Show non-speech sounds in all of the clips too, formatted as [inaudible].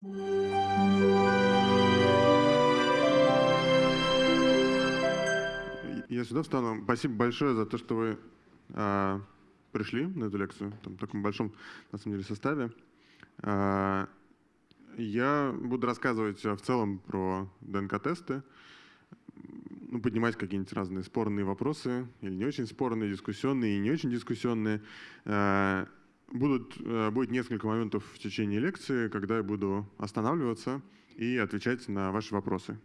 Я сюда встану. Спасибо большое за то, что вы э, пришли на эту лекцию там, в таком большом, на самом деле, составе. Э, я буду рассказывать в целом про ДНК-тесты, ну, поднимать какие-нибудь разные спорные вопросы, или не очень спорные, дискуссионные и не очень дискуссионные. Э, будут, э, будет несколько моментов в течение лекции, когда я буду останавливаться и отвечать на ваши вопросы.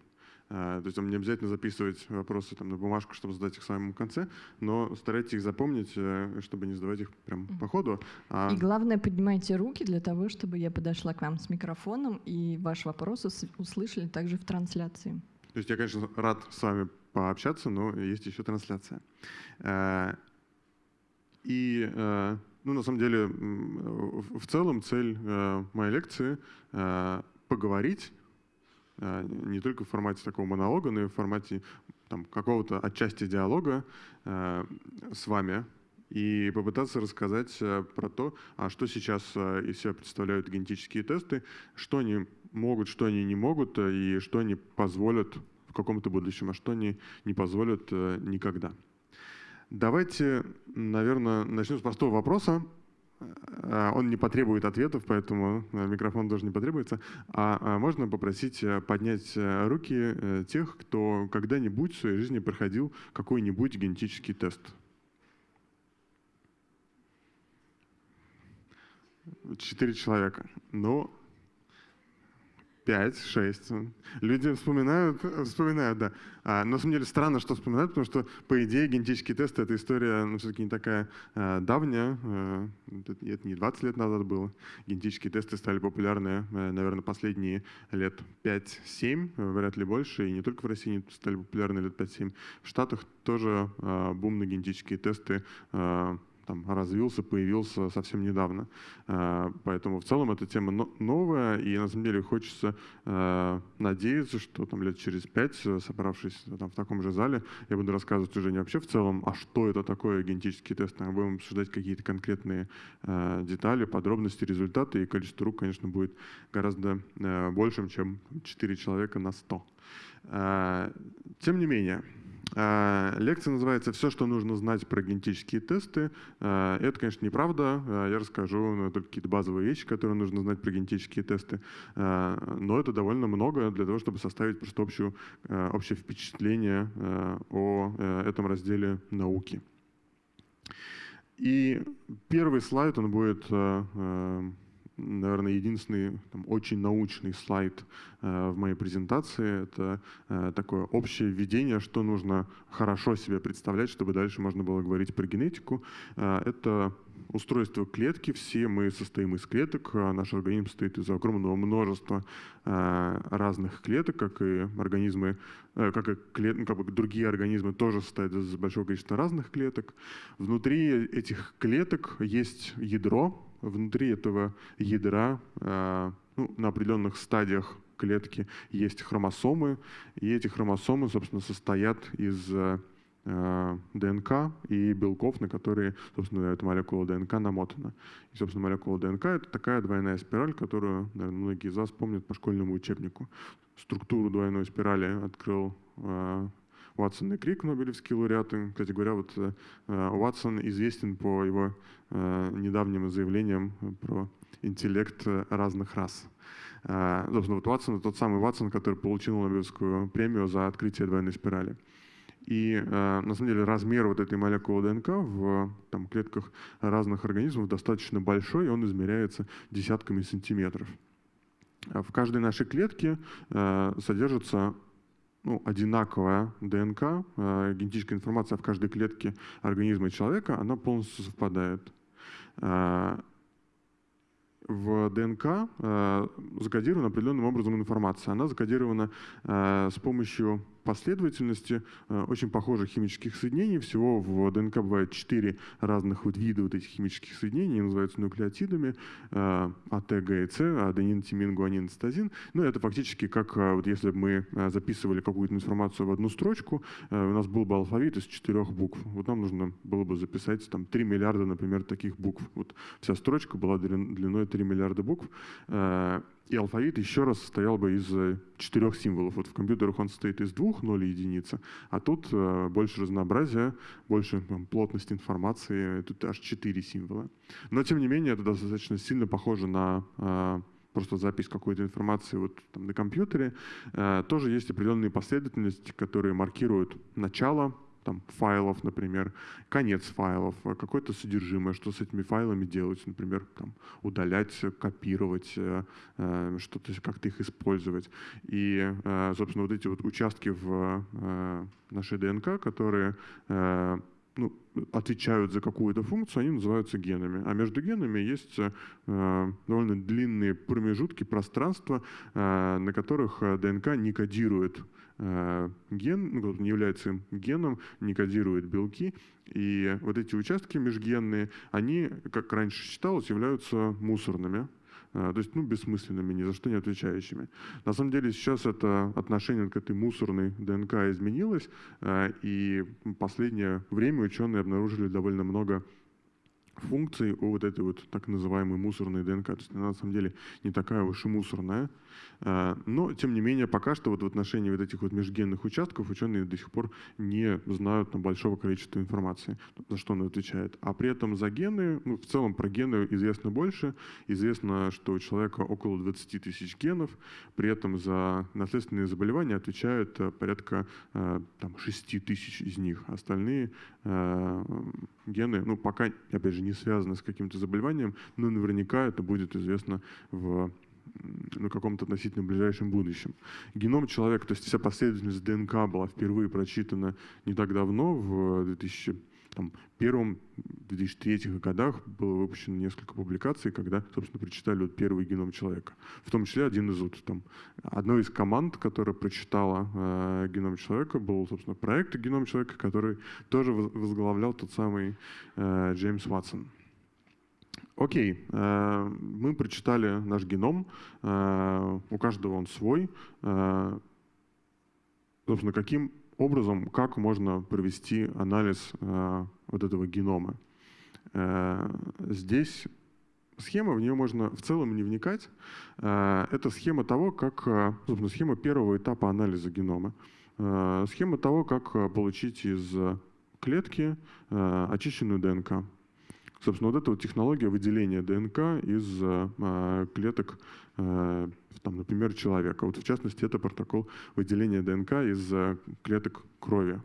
Э, то есть вам не обязательно записывать вопросы там, на бумажку, чтобы задать их в самом конце, но старайтесь их запомнить, э, чтобы не задавать их прям по ходу. А... И главное, поднимайте руки для того, чтобы я подошла к вам с микрофоном и ваши вопросы услышали также в трансляции. То есть я, конечно, рад с вами пообщаться, но есть еще трансляция. И, ну, на самом деле, в целом цель моей лекции — поговорить Э, не только в формате такого монолога, но и в формате какого-то отчасти диалога э, с вами и попытаться рассказать э, про то, а что сейчас из себя представляют генетические тесты, что они могут, что они не могут, и что они позволят в каком-то будущем, а что они не позволят никогда. Давайте, наверное, начнем с простого вопроса. А, а, он не потребует ответов, поэтому а, микрофон тоже не потребуется. А можно попросить э, поднять э, руки э, тех, кто когда-нибудь в своей жизни проходил какой-нибудь генетический тест? Четыре человека. Но 5, 6. Люди вспоминают, вспоминают, да. А, но на самом деле странно, что вспоминают, потому что, по идее, генетические тесты — это история ну, все-таки не такая а, давняя. А, это не 20 лет назад было. Генетические тесты стали популярны, а, наверное, последние лет 5-7, вряд ли больше. И не только в России они стали популярны лет 5-7. В Штатах тоже а, бум на генетические тесты а, там, развился, появился совсем недавно. Э, поэтому в целом эта тема новая, и на самом деле хочется э, надеяться, что там лет через пять, э, собравшись там, в таком же зале, я буду рассказывать уже не вообще в целом, а что это такое генетический тест, а будем обсуждать какие-то конкретные детали, подробности, результаты, и количество рук, конечно, будет гораздо большим, чем 4 человека на 100. Тем не менее, лекция называется «Все, что нужно знать про генетические тесты». А, это, конечно, неправда. А, я расскажу только какие-то базовые вещи, которые нужно знать про генетические тесты. Но это довольно много для того, чтобы составить просто общую, общее впечатление о э, этом разделе науки. И первый слайд, он будет наверное, единственный там, очень научный слайд э, в моей презентации. Это э, такое общее введение, что нужно хорошо себе представлять, чтобы дальше можно было говорить про генетику. Э, это устройство клетки. Все мы состоим из клеток. Наш организм состоит из огромного множества разных клеток, как и организмы, как и клет, ну, как бы другие организмы тоже состоят из большого количества разных клеток. Внутри этих клеток есть ядро, внутри этого ядра э, ну, на определенных стадиях клетки есть хромосомы, и эти хромосомы, собственно, состоят из э, ДНК и белков, на которые, собственно, эта молекула ДНК намотана. И, собственно, молекула ДНК — это такая двойная спираль, которую, наверное, многие из вас помнят по школьному учебнику. Структуру двойной спирали открыл Уатсон и Крик, Нобелевские лауреаты. Кстати говоря, вот э, Уатсон известен по его э, недавним заявлениям про интеллект разных рас. Э, собственно, вот Уатсон — тот самый Уатсон, который получил Нобелевскую премию за открытие двойной спирали. И э, на самом деле размер вот этой молекулы ДНК в там, клетках разных организмов достаточно большой, и он измеряется десятками сантиметров. В каждой нашей клетке э, содержится ну, одинаковая ДНК, э, генетическая информация в каждой клетке организма человека, она полностью совпадает. Э, в ДНК э, закодирована определенным образом информация. Она закодирована с помощью последовательности э, очень похожих химических соединений. Всего в ДНК бывает четыре разных вот вида вот этих химических соединений, называются нуклеотидами, э, АТ, и С, аденин, тимин, гуанин, цитозин. Ну, это фактически как э, вот если бы мы записывали какую-то информацию в одну строчку, у нас был бы алфавит из четырех букв. Вот нам нужно было бы записать там 3 миллиарда, например, таких букв. Вот вся строчка была длиной 3 миллиарда букв. И алфавит еще раз состоял бы из э, четырех символов. Вот в компьютерах он состоит из двух, ноль и единицы, а тут э, больше разнообразия, больше там, плотность информации, тут аж четыре символа. Но тем не менее это достаточно сильно похоже на э, просто запись какой-то информации вот там на компьютере. Э, тоже есть определенные последовательности, которые маркируют начало там, файлов, например, конец файлов, а какое-то содержимое, что с этими файлами делать, например, там, удалять, копировать, э, э, что-то как-то их использовать. И, э, собственно, вот эти вот участки в нашей ДНК, которые ну, отвечают за какую-то функцию, они называются генами. А между генами есть э, довольно длинные промежутки пространства, э, на которых ДНК не кодирует Э, ген, ну, не является геном, не кодирует белки. И вот эти участки межгенные, они, как раньше считалось, являются мусорными. Э, то есть ну, бессмысленными, ни за что не отвечающими. На самом деле сейчас это отношение к этой мусорной ДНК изменилось, э, и последнее время ученые обнаружили довольно много функций у вот этой вот так называемой мусорной ДНК. То есть она на самом деле не такая уж и мусорная. А, но, тем не менее, пока что вот в отношении вот этих вот межгенных участков ученые до сих пор не знают там, большого количества информации, за что он отвечает. А при этом за гены, ну, в целом про гены известно больше. Известно, что у человека около 20 тысяч генов, при этом за наследственные заболевания отвечают э, порядка э, там, 6 тысяч из них. Остальные э, гены, ну, пока, опять же, не связаны с каким-то заболеванием, но наверняка это будет известно в на каком-то относительно ближайшем будущем. Геном человека, то есть вся последовательность ДНК была впервые прочитана не так давно, в 2000 там, первом 2003 годах было выпущено несколько публикаций, когда, собственно, прочитали вот первый геном человека. В том числе один из вот, там, одной из команд, которая прочитала э, геном человека, был, собственно, проект геном человека, который тоже возглавлял тот самый э, Джеймс Ватсон. Окей, э, мы прочитали наш геном, э, у каждого он свой. Э, собственно, каким образом, как можно провести анализ вот этого генома? Здесь схема, в нее можно в целом не вникать. Это схема того, как, собственно, схема первого этапа анализа генома. Схема того, как получить из клетки очищенную ДНК. Собственно, вот эта вот технология выделения ДНК из э, клеток, э, там, например, человека. Вот в частности, это протокол выделения ДНК из э, клеток крови.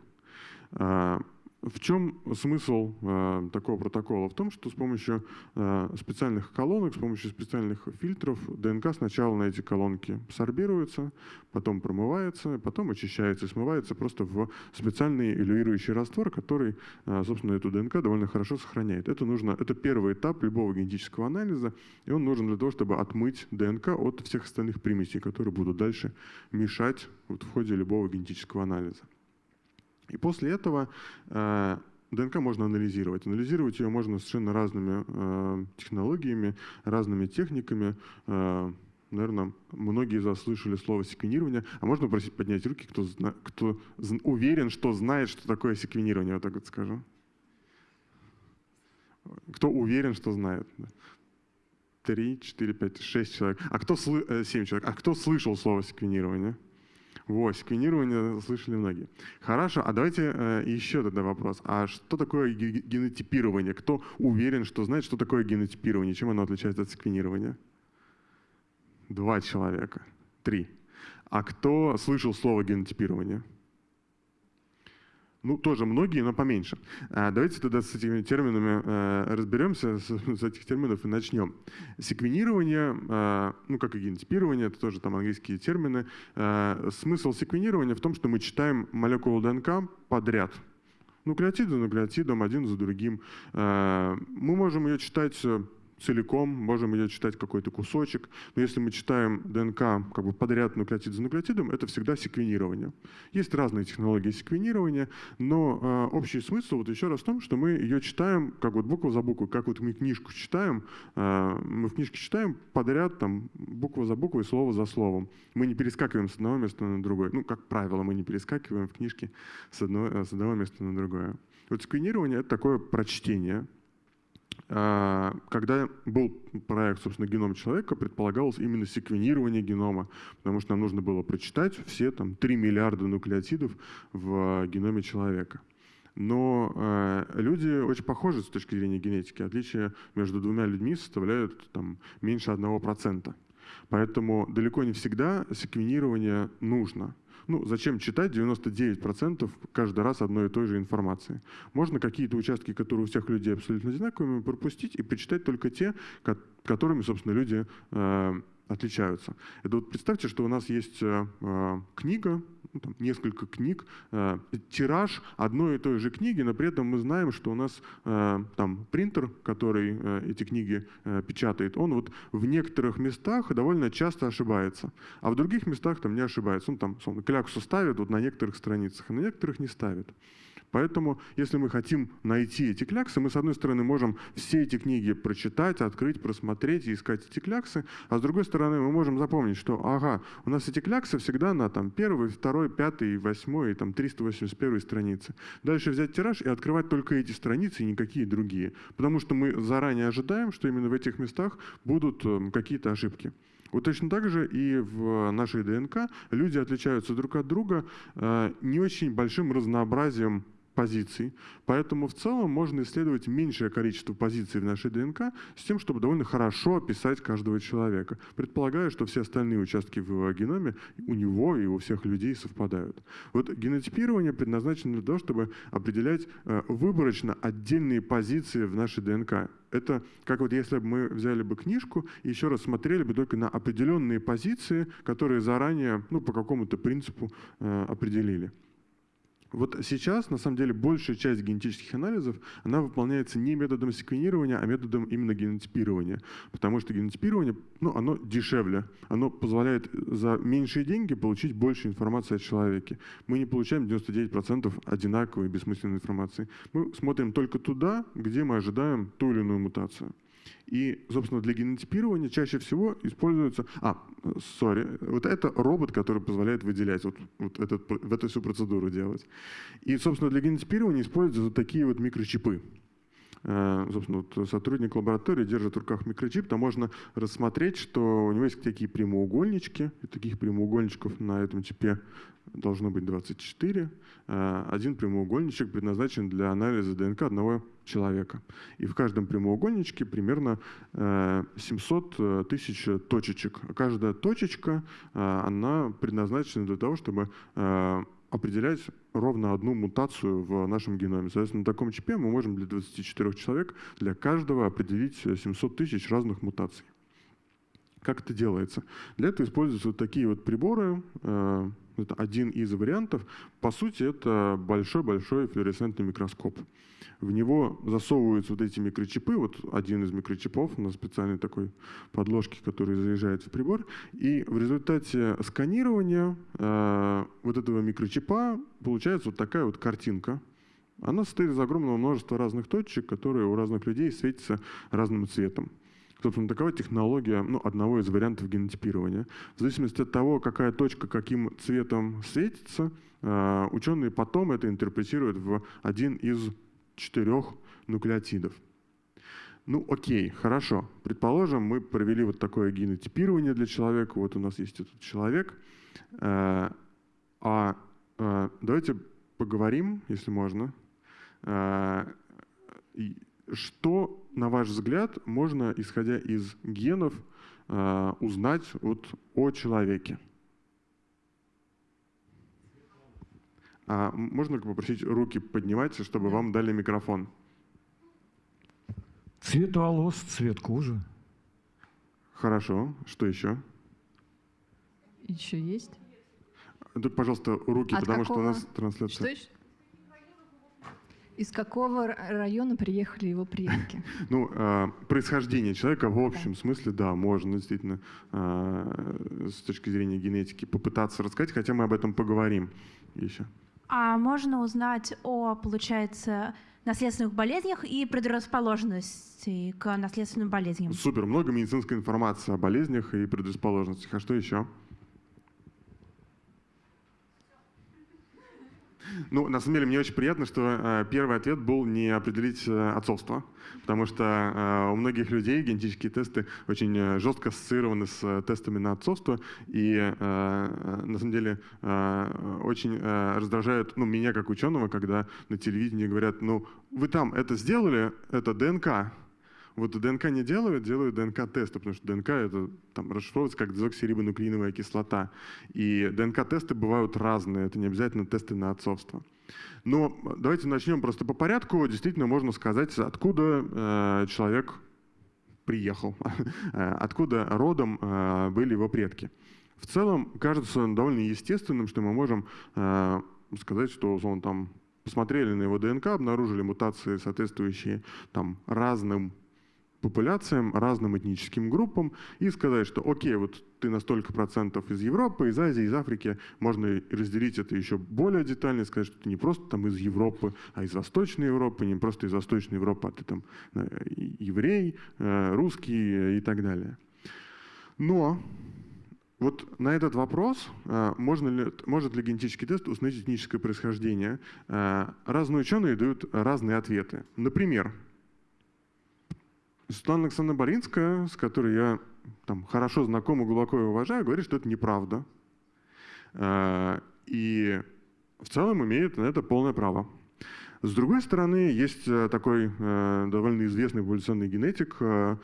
В чем смысл э, такого протокола? В том, что с помощью э, специальных колонок, с помощью специальных фильтров ДНК сначала на эти колонки сорбируется, потом промывается, потом очищается и смывается просто в специальный илюирующий раствор, который, э, собственно, эту ДНК довольно хорошо сохраняет. Это, нужно, это первый этап любого генетического анализа, и он нужен для того, чтобы отмыть ДНК от всех остальных примесей, которые будут дальше мешать вот, в ходе любого генетического анализа. И после этого э, ДНК можно анализировать. Анализировать ее можно совершенно разными э, технологиями, разными техниками. Э, наверное, многие из вас слышали слово секвенирование. А можно просить поднять руки, кто, зна- кто уверен, что знает, что такое секвенирование, вот так вот скажу. Кто уверен, что знает? Три, четыре, пять, шесть человек. А кто семь человек. А кто слышал слово секвенирование? Вот, секвенирование слышали многие. Хорошо, а давайте э, еще тогда вопрос. А что такое генотипирование? Кто уверен, что знает, что такое генотипирование? Чем оно отличается от секвенирования? Два человека. Три. А кто слышал слово генотипирование? Ну, тоже многие, но поменьше. А, давайте тогда с этими терминами э, разберемся, с, этих терминов и начнем. Секвенирование, э, ну, как и генотипирование, это тоже там английские термины. Э, смысл секвенирования в том, что мы читаем молекулу ДНК подряд. Нуклеотид за нуклеотидом, один за другим. Мы можем ее читать целиком, можем ее читать какой-то кусочек. Но если мы читаем ДНК как бы подряд нуклеотид за нуклеотидом, это всегда секвенирование. Есть разные технологии секвенирования, но э, общий смысл вот еще раз в том, что мы ее читаем как вот буква за буквой, как вот мы книжку читаем, э, мы в книжке читаем подряд там буква за буквой, слово за словом. Мы не перескакиваем с одного места на другое. Ну, как правило, мы не перескакиваем в книжке с, одного, с одного места на другое. Вот секвенирование — это такое прочтение, когда был проект, собственно, «Геном человека», предполагалось именно секвенирование генома, потому что нам нужно было прочитать все там 3 миллиарда нуклеотидов в геноме человека. Но э, люди очень похожи с точки зрения генетики. Отличия между двумя людьми составляют там, меньше 1%. Поэтому далеко не всегда секвенирование нужно. Ну, зачем читать 99% каждый раз одной и той же информации? Можно какие-то участки, которые у всех людей абсолютно одинаковыми, пропустить и почитать только те, которыми, собственно, люди э, отличаются. Это вот представьте, что у нас есть э, э, книга, ну, там, несколько книг, э, тираж одной и той же книги, но при этом мы знаем, что у нас э, там принтер, который э, эти книги э, печатает, он вот в некоторых местах довольно часто ошибается, а в других местах там не ошибается. Он там, словно, кляксу ставит вот на некоторых страницах, а на некоторых не ставит. Поэтому, если мы хотим найти эти кляксы, мы, с одной стороны, можем все эти книги прочитать, открыть, просмотреть и искать эти кляксы, а с другой стороны, мы можем запомнить, что, ага, у нас эти кляксы всегда на там, первой, второй, пятой, восьмой, там, 381 странице. Дальше взять тираж и открывать только эти страницы и никакие другие. Потому что мы заранее ожидаем, что именно в этих местах будут эм, какие-то ошибки. Вот точно так же и в нашей ДНК люди отличаются друг от друга э, не очень большим разнообразием позиций. Поэтому в целом можно исследовать меньшее количество позиций в нашей ДНК с тем, чтобы довольно хорошо описать каждого человека, предполагая, что все остальные участки в геноме у него и у всех людей совпадают. Вот генотипирование предназначено для того, чтобы определять э, выборочно отдельные позиции в нашей ДНК. Это как вот если бы мы взяли бы книжку и еще раз смотрели бы только на определенные позиции, которые заранее ну, по какому-то принципу э, определили. Вот сейчас, на самом деле, большая часть генетических анализов, она выполняется не методом секвенирования, а методом именно генотипирования. Потому что генотипирование, ну, оно дешевле. Оно позволяет за меньшие деньги получить больше информации о человеке. Мы не получаем 99% одинаковой бессмысленной информации. Мы смотрим только туда, где мы ожидаем ту или иную мутацию. И, собственно, для генотипирования чаще всего используется... А, сори, вот это робот, который позволяет выделять, вот, вот этот, в эту всю процедуру делать. И, собственно, для генотипирования используются вот такие вот микрочипы. Э, собственно, вот сотрудник лаборатории держит в руках микрочип, там можно рассмотреть, что у него есть такие прямоугольнички, и таких прямоугольничков на этом чипе должно быть 24. Э, один прямоугольничек предназначен для анализа ДНК одного человека. И в каждом прямоугольничке примерно 700 э, тысяч точечек. Каждая точечка, она предназначена для того, чтобы определять ровно одну мутацию в нашем геноме. Соответственно, на таком чипе мы можем для 24 человек для каждого определить 700 тысяч разных мутаций. Как это делается? Для этого используются вот такие вот приборы. Это один из вариантов. По сути, это большой-большой флуоресцентный микроскоп. В него засовываются вот эти микрочипы, вот один из микрочипов на специальной такой подложке, который заезжает в прибор. И в результате сканирования э, вот этого микрочипа получается вот такая вот картинка. Она состоит из огромного множества разных точек, которые у разных людей светятся разным цветом. Собственно, такова технология ну, одного из вариантов генотипирования. В зависимости от того, какая точка каким цветом светится, э, ученые потом это интерпретируют в один из четырех нуклеотидов. Ну окей, хорошо. Предположим, мы провели вот такое генотипирование для человека. Вот у нас есть этот человек. Э, а э, давайте поговорим, если можно. Что, на ваш взгляд, можно, исходя из генов, э, узнать вот о человеке? А можно попросить руки поднимать, чтобы вам дали микрофон? Цвет волос, цвет кожи. Хорошо. Что еще? Еще есть? Тут, пожалуйста, руки, От потому какого? что у нас трансляция. Что еще? Из какого района приехали его предки? [laughs] Ну, а, происхождение человека в общем смысле, да, можно действительно а, с точки зрения генетики попытаться рассказать, хотя мы об этом поговорим еще. А можно узнать о, получается, наследственных болезнях и предрасположенности к наследственным болезням? Супер, много медицинской информации о болезнях и предрасположенностях. А что еще? [laughs] Ну, на самом деле, мне очень приятно, что э, первый ответ был не определить э, отцовство, потому что э, у многих людей генетические тесты очень жестко ассоциированы с тестами на отцовство, и на самом деле очень раздражает ну, меня как ученого, когда на телевидении говорят, ну, вы там это сделали, это ДНК, вот ДНК не делают, делают ДНК-тесты, потому что ДНК это там, расшифровывается как дезоксирибонуклеиновая кислота. И ДНК-тесты бывают разные, это не обязательно тесты на отцовство. Но давайте начнем просто по порядку. Действительно, можно сказать, откуда э, человек приехал, [laughs] откуда родом э, были его предки. В целом, кажется довольно естественным, что мы можем э, сказать, что он там посмотрели на его ДНК, обнаружили мутации, соответствующие там, разным популяциям, разным этническим группам и сказать, что окей, вот ты на столько процентов из Европы, из Азии, из Африки, можно разделить это еще более детально, сказать, что ты не просто там из Европы, а из Восточной Европы, не просто из Восточной Европы, а ты там э, еврей, э, русский и так далее. Но вот на этот вопрос, э, можно ли, может ли генетический тест установить этническое происхождение, разные ученые дают разные ответы. Например, Светлана Александровна Боринская, с которой я там, хорошо и глубоко уважаю, говорит, что это неправда. Э, и в целом имеет на это полное право. С другой стороны, есть э, такой э, довольно известный эволюционный генетик, э,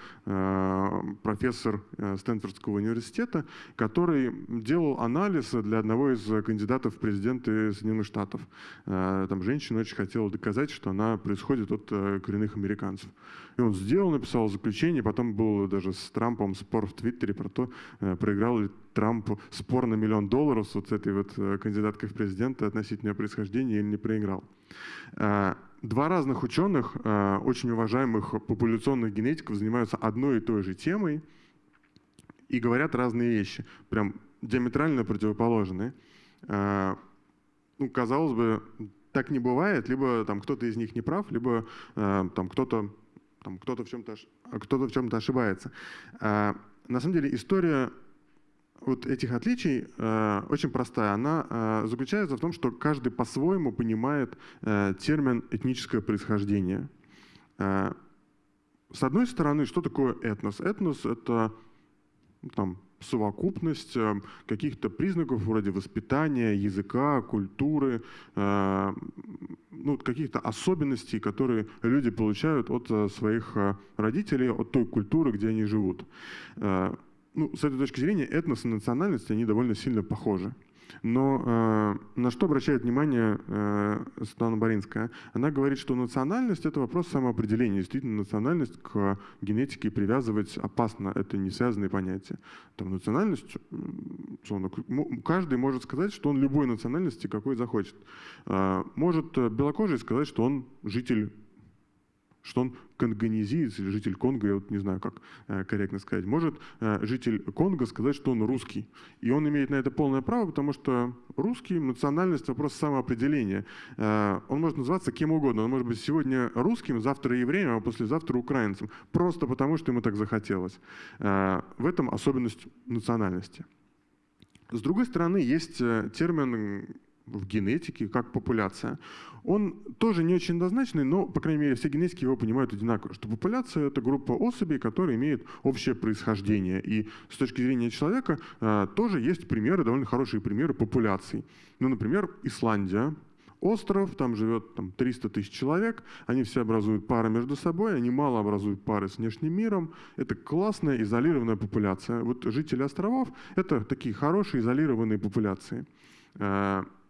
профессор Стэнфордского университета, который делал анализ для одного из кандидатов в президенты Соединенных Штатов. Там женщина очень хотела доказать, что она происходит от коренных американцев. И он сделал, написал заключение, потом был даже с Трампом спор в Твиттере про то, проиграл ли Трамп спор на миллион долларов с вот этой вот кандидаткой в президенты относительно происхождения или не проиграл. Э, два разных ученых, э, очень уважаемых популяционных генетиков, занимаются одной и той же темой и говорят разные вещи, прям диаметрально противоположные. Э, ну, казалось бы, так не бывает, либо там кто-то из них не прав, либо там кто-то там кто-то в чем-то кто-то в чем-то ошибается. На самом деле история вот этих отличий э, очень простая. Она э, заключается в том, что каждый по-своему понимает э, термин этническое происхождение. Э, с одной стороны, что такое этнос? Этнос — это ну, там, совокупность э, каких-то признаков вроде воспитания, языка, культуры, э, ну, каких-то особенностей, которые люди получают от э, своих родителей, от той культуры, где они живут ну, с этой точки зрения этнос и национальность, они довольно сильно похожи. Но э, на что обращает внимание э, Светлана Боринская? Она говорит, что национальность — это вопрос самоопределения. Действительно, национальность к генетике привязывать опасно. Это не связанные понятия. Там национальность, условно, каждый может сказать, что он любой национальности, какой захочет. Э, может белокожий сказать, что он житель что он конгонезиец или житель Конго, я вот не знаю, как э, корректно сказать, может э, житель Конго сказать, что он русский. И он имеет на это полное право, потому что русский, национальность, вопрос самоопределения. Э, он может называться кем угодно. Он может быть сегодня русским, завтра евреем, а послезавтра украинцем. Просто потому, что ему так захотелось. В этом особенность национальности. С другой стороны, есть термин в генетике, как популяция, он тоже не очень однозначный, но, по крайней мере, все генетики его понимают одинаково, что популяция — это группа особей, которые имеют общее происхождение. И с точки зрения человека э, тоже есть примеры, довольно хорошие примеры популяций. Ну, например, Исландия, остров, там живет там, 300 тысяч человек, они все образуют пары между собой, они мало образуют пары с внешним миром. Это классная изолированная популяция. Вот жители островов — это такие хорошие изолированные популяции.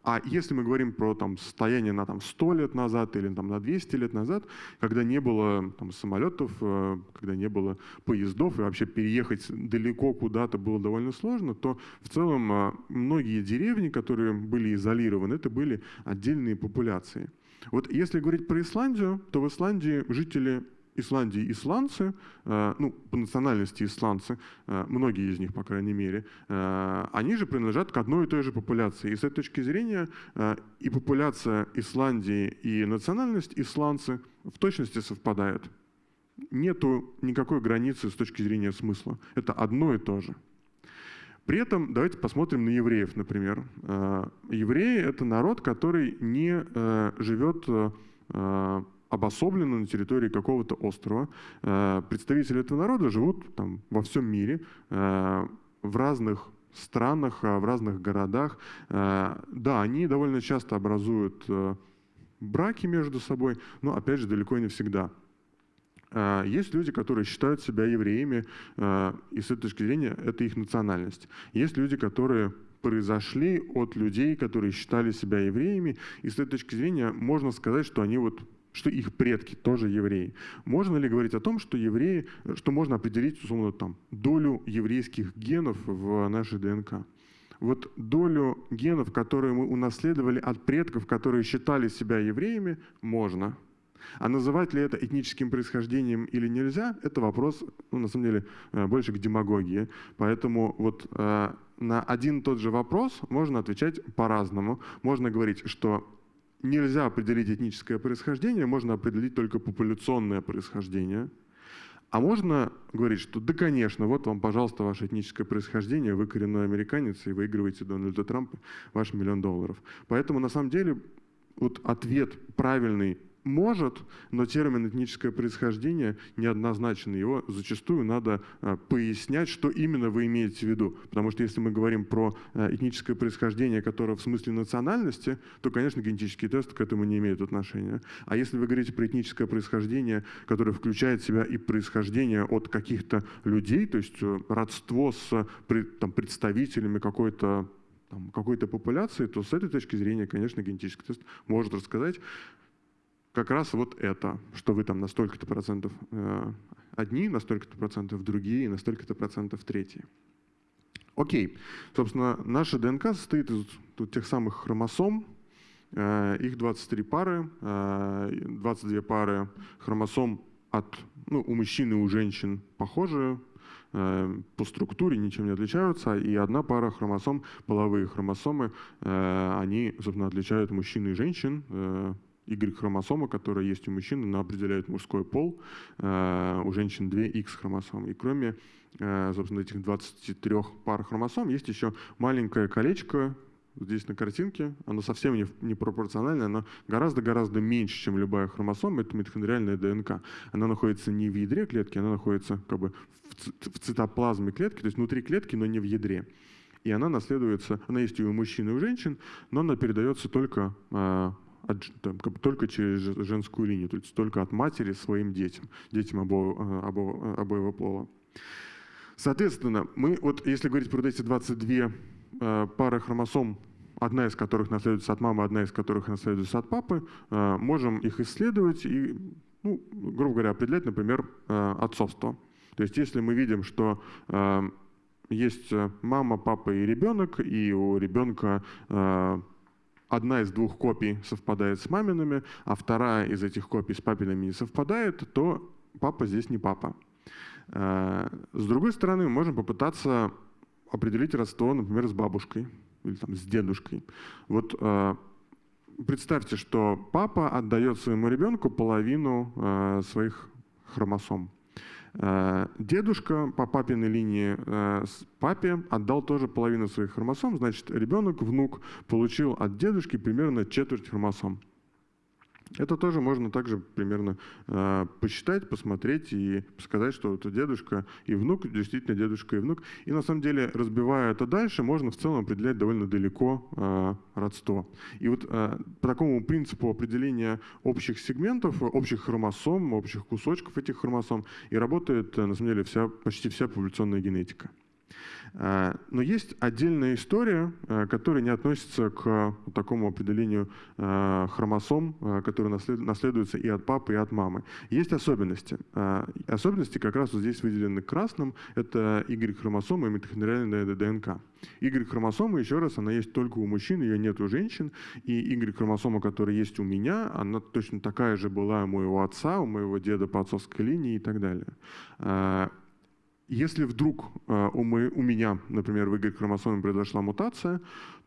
А если мы говорим про там, состояние на там, 100 лет назад или там, на 200 лет назад, когда не было там, самолетов, э, когда не было поездов, и вообще переехать далеко куда-то было довольно сложно, то в целом э, многие деревни, которые были изолированы, это были отдельные популяции. Вот если говорить про Исландию, то в Исландии жители Исландии исландцы, э, ну, по национальности исландцы, э, многие из них, по крайней мере, э, они же принадлежат к одной и той же популяции. И с этой точки зрения и популяция Исландии, и национальность исландцы в точности совпадают. Нету никакой границы с точки зрения смысла. Это одно и то же. При этом давайте посмотрим на евреев, например. Евреи — это народ, который не живет обособленно на территории какого-то острова. Представители этого народа живут там, во всем мире, в разных странах, в разных городах. Да, они довольно часто образуют браки между собой, но, опять же, далеко не всегда. Есть люди, которые считают себя евреями, и с этой точки зрения это их национальность. Есть люди, которые произошли от людей, которые считали себя евреями, и с этой точки зрения можно сказать, что они вот что их предки тоже евреи. Можно ли говорить о том, что евреи, что можно определить, условно, там, долю еврейских генов в нашей ДНК? Вот долю генов, которые мы унаследовали от предков, которые считали себя евреями, можно – а называть ли это этническим происхождением или нельзя, это вопрос, ну, на самом деле, э, больше к демагогии. Поэтому вот э, на один и тот же вопрос можно отвечать по-разному. Можно говорить, что нельзя определить этническое происхождение, можно определить только популяционное происхождение. А можно говорить, что да, конечно, вот вам, пожалуйста, ваше этническое происхождение, вы коренной американец и выигрываете Дональда Трампа ваш миллион долларов. Поэтому на самом деле вот ответ правильный может, но термин этническое происхождение неоднозначный. Его зачастую надо а, пояснять, что именно вы имеете в виду. Потому что если мы говорим про а, этническое происхождение, которое в смысле национальности, то, конечно, генетический тест к этому не имеет отношения. А если вы говорите про этническое происхождение, которое включает в себя и происхождение от каких-то людей, то есть э, родство с там, представителями какой-то какой-то популяции, то с этой точки зрения, конечно, генетический тест может рассказать, как раз вот это, что вы там на столько-то процентов э, одни, на столько-то процентов другие, на столько-то процентов третьи. Окей, собственно, наша ДНК состоит из тут, тех самых хромосом, э, их 23 пары, э, 22 пары хромосом от, ну, у мужчин и у женщин похожие, э, по структуре ничем не отличаются, и одна пара хромосом, половые хромосомы, э, они, собственно, отличают мужчин и женщин, э, Y-хромосома, которая есть у мужчин, она определяет мужской пол, э, у женщин 2 X-хромосомы. И кроме, э, собственно, этих 23 пар хромосом, есть еще маленькое колечко, здесь на картинке, оно совсем не, не пропорциональное, оно гораздо-гораздо меньше, чем любая хромосома, это митохондриальная ДНК. Она находится не в ядре клетки, она находится как бы в цитоплазме клетки, то есть внутри клетки, но не в ядре. И она наследуется, она есть и у мужчин, и у женщин, но она передается только э, от, там, как бы только через женскую линию, то есть только от матери своим детям, детям обо, э, обо, обоего пола. Соответственно, мы, вот если говорить про эти 22 э, пары хромосом, одна из которых наследуется от мамы, одна из которых наследуется от папы, э, можем их исследовать и, ну, грубо говоря, определять, например, э, отцовство. То есть если мы видим, что э, есть мама, папа и ребенок, и у ребенка э, одна из двух копий совпадает с мамиными, а вторая из этих копий с папиными не совпадает, то папа здесь не папа. Э, с другой стороны, мы можем попытаться определить родство, например, с бабушкой или там, с дедушкой. Вот э, представьте, что папа отдает своему ребенку половину э, своих хромосом. Э, дедушка по папиной линии э, папе отдал тоже половину своих хромосом, значит, ребенок, внук получил от дедушки примерно четверть хромосом. Это тоже можно также примерно э, посчитать, посмотреть и сказать, что это дедушка и внук, действительно дедушка и внук. И на самом деле, разбивая это дальше, можно в целом определять довольно далеко э, родство. И вот э, по такому принципу определения общих сегментов, общих хромосом, общих кусочков этих хромосом и работает, на самом деле, вся, почти вся популяционная генетика. А, но есть отдельная история, а, которая не относится к такому определению хромосом, которые наследуются и от папы, и от мамы. Есть особенности. Особенности как раз вот здесь выделены красным. Это Y-хромосома и митохондриальная ДНК. Y-хромосома, еще раз, она есть только у мужчин, ее нет у женщин. И Y-хромосома, которая есть у меня, она точно такая же была у моего отца, у моего деда по отцовской линии и так далее. Если вдруг э, у, меня, например, в Y-хромосоме произошла мутация,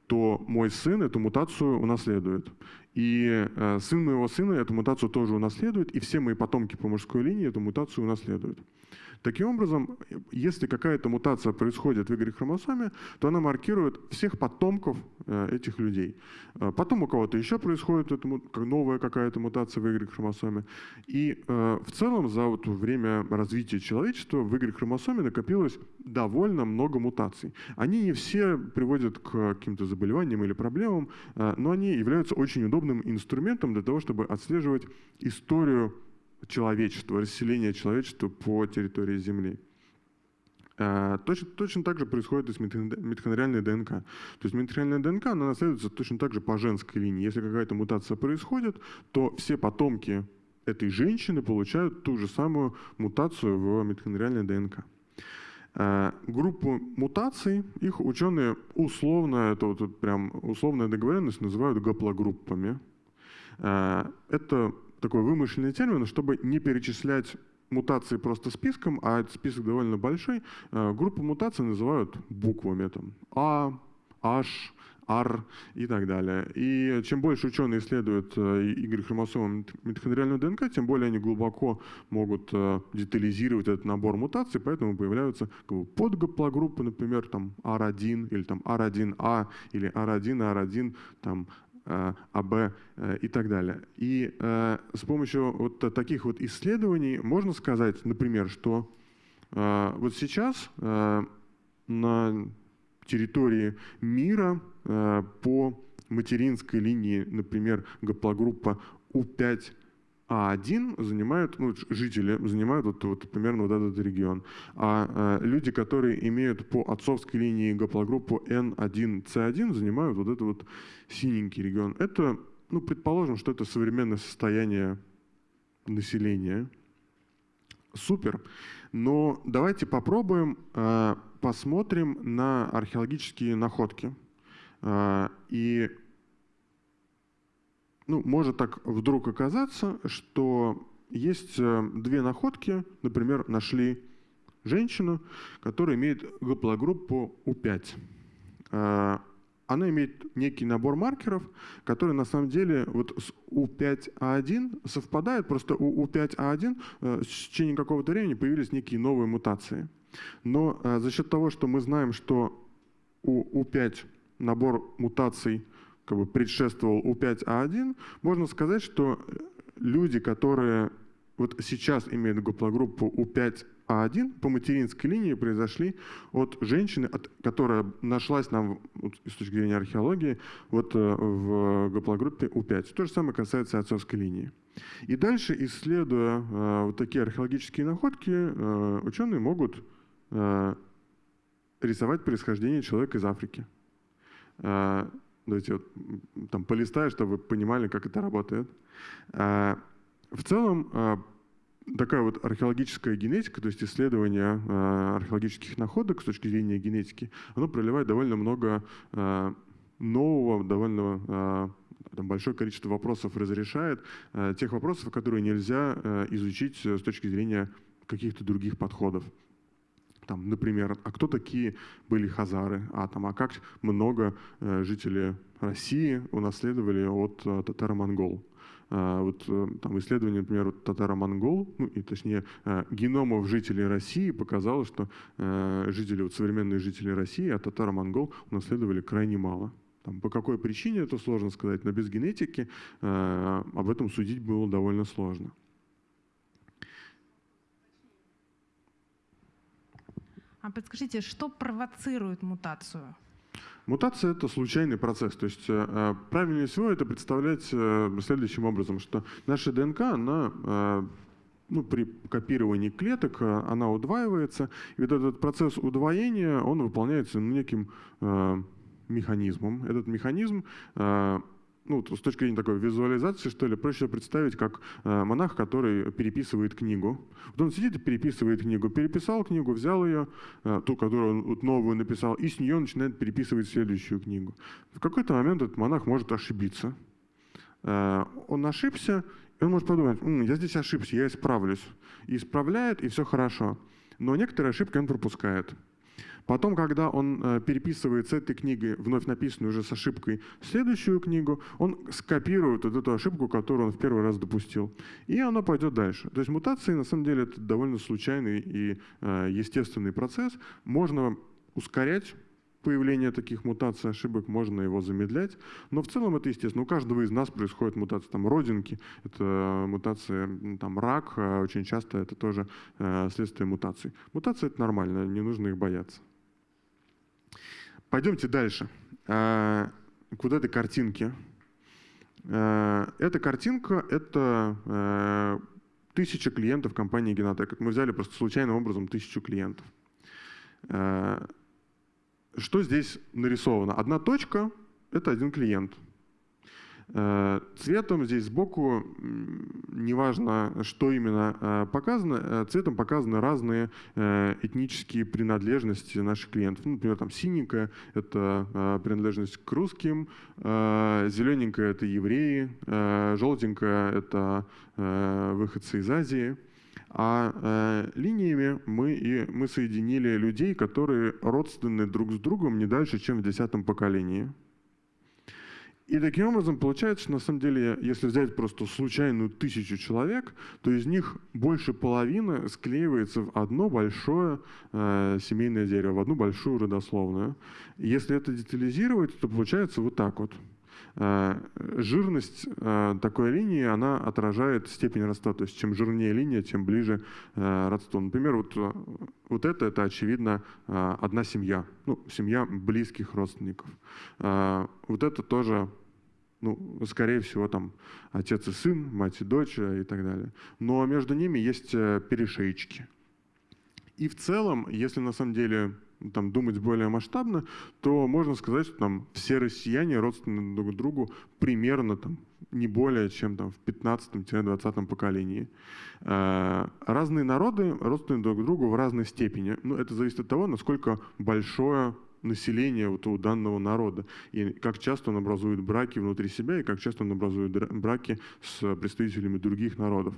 то мой сын эту мутацию унаследует. И э, сын моего сына эту мутацию тоже унаследует, и все мои потомки по мужской линии эту мутацию унаследуют. Таким образом, если какая-то мутация происходит в Y-хромосоме, то она маркирует всех потомков э, этих людей. Э, потом у кого-то еще происходит это, новая какая-то мутация в Y-хромосоме. И э, в целом за вот время развития человечества в Y-хромосоме накопилось довольно много мутаций. Они не все приводят к каким-то заболеваниям или проблемам, но они являются очень удобным инструментом для того, чтобы отслеживать историю человечества, расселения человечества по территории Земли. Э, точно, точно так же происходит и с митохондриальной ДНК. То есть митохондриальная ДНК, она наследуется точно так же по женской линии. Если какая-то мутация происходит, то все потомки этой женщины получают ту же самую мутацию в митохондриальной ДНК. Э, группу мутаций, их ученые условно, это вот прям условная договоренность, называют гаплогруппами. Э, это такой вымышленный термин, чтобы не перечислять мутации просто списком, а этот список довольно большой, э, группу мутаций называют буквами. Там, А, H, R и так далее. И чем больше ученые исследуют Y-хромосомы э, митохондриальную ДНК, тем более они глубоко могут э, детализировать этот набор мутаций, поэтому появляются как бы, подгаплогруппы, например, там R1 или там R1A или R1, R1, там АБ э, и так далее. И э, с помощью вот таких вот исследований можно сказать, например, что вот сейчас на территории мира по материнской линии, например, гаплогруппа У5 а один занимают, ну, жители занимают вот, вот примерно вот этот регион. А э, люди, которые имеют по отцовской линии гаплогруппу N1C1, занимают вот этот вот синенький регион. Это, ну, предположим, что это современное состояние населения. Супер. Но давайте попробуем, э, посмотрим на археологические находки. Э, и ну, может так вдруг оказаться, что есть э, две находки, например, нашли женщину, которая имеет гаплогруппу У5. Э, она имеет некий набор маркеров, которые на самом деле вот с У5А1 совпадают, просто у У5А1 э, в течение какого-то времени появились некие новые мутации. Но за счет того, что мы знаем, что у У5 набор мутаций – как бы предшествовал У5А1, можно сказать, что люди, которые вот сейчас имеют гаплогруппу У5А1 по материнской линии произошли от женщины, от, которая нашлась нам вот, с точки зрения археологии вот, э, в гаплогруппе У5. То же самое касается отцовской линии. И дальше, исследуя э, вот такие археологические находки, э, ученые могут э, рисовать происхождение человека из Африки. Э, Давайте вот там полистаю, чтобы вы понимали, как это работает. А, в целом, а, такая вот археологическая генетика, то есть исследование а, археологических находок с точки зрения генетики, оно проливает довольно много нового, довольно там, большое количество вопросов разрешает, тех вопросов, которые нельзя изучить с точки зрения каких-то других подходов. Там, например, а кто такие были хазары, а, там, а как много э, жителей России унаследовали от э, татаро-монгол. Uh, вот uh, там исследование, например, вот татаро-монгол, ну и точнее uh, геномов жителей России показало, что жители, вот современные жители России от татаро-монгол унаследовали крайне мало. Там, по какой причине это сложно сказать, но без генетики об этом судить было довольно сложно. А подскажите, что провоцирует мутацию? Мутация — это случайный процесс. То есть э, э, правильнее всего это представлять э, следующим образом, что наша ДНК, она ну, при копировании клеток она удваивается, и вот этот процесс удвоения, он выполняется неким механизмом. Этот механизм ну, с точки зрения такой визуализации, что ли, проще представить, как э, монах, который переписывает книгу. Вот он сидит и переписывает книгу. Переписал книгу, взял ее, э, ту, которую он вот, новую написал, и с нее начинает переписывать следующую книгу. В какой-то момент этот монах может ошибиться. Э, он ошибся, и он может подумать, М, я здесь ошибся, я исправлюсь. И исправляет, и все хорошо. Но некоторые ошибки он пропускает. Потом, когда он э, переписывает с этой книги, вновь написанную уже с ошибкой, следующую книгу, он скопирует вот эту ошибку, которую он в первый раз допустил. И оно пойдет дальше. То есть мутации, на самом деле, это довольно случайный и э, естественный процесс. Можно ускорять появление таких мутаций, ошибок, можно его замедлять. Но в целом это естественно. У каждого из нас происходит мутация там, родинки, это мутация там, рак, а очень часто это тоже э, следствие мутаций. Мутации — это нормально, не нужно их бояться. Пойдемте дальше. Э, к вот этой картинке. Э, эта картинка — это э, тысяча клиентов компании Genotec. Мы взяли просто случайным образом тысячу клиентов. Что здесь нарисовано? Одна точка — это один клиент — цветом здесь сбоку, неважно, что именно э, показано, э, цветом показаны разные этнические принадлежности наших клиентов. Ну, например, там синенькая — это принадлежность к русским, зелененькая — это евреи, желтенькая — это выходцы из Азии. А э, линиями мы, и, мы соединили людей, которые родственны друг с другом не дальше, чем в десятом поколении. И таким образом получается, что на самом деле, если взять просто случайную тысячу человек, то из них больше половины склеивается в одно большое э, семейное дерево, в одну большую родословную. Если это детализировать, то получается вот так вот. Э, жирность э, такой линии, она отражает степень родства. То есть чем жирнее линия, тем ближе э, родство. Например, вот, вот это, это очевидно одна семья. Ну, семья близких родственников. Вот это тоже ну, скорее всего, там отец и сын, мать и дочь и так далее. Но между ними есть перешейчики. И в целом, если на самом деле там, думать более масштабно, то можно сказать, что там все россияне родственны друг другу примерно там, не более чем там, в 15-20 поколении. Э, разные народы родственны друг другу в разной степени. Но это зависит от того, насколько большое население вот у данного народа. И как часто он образует браки внутри себя, и как часто он образует браки с представителями других народов.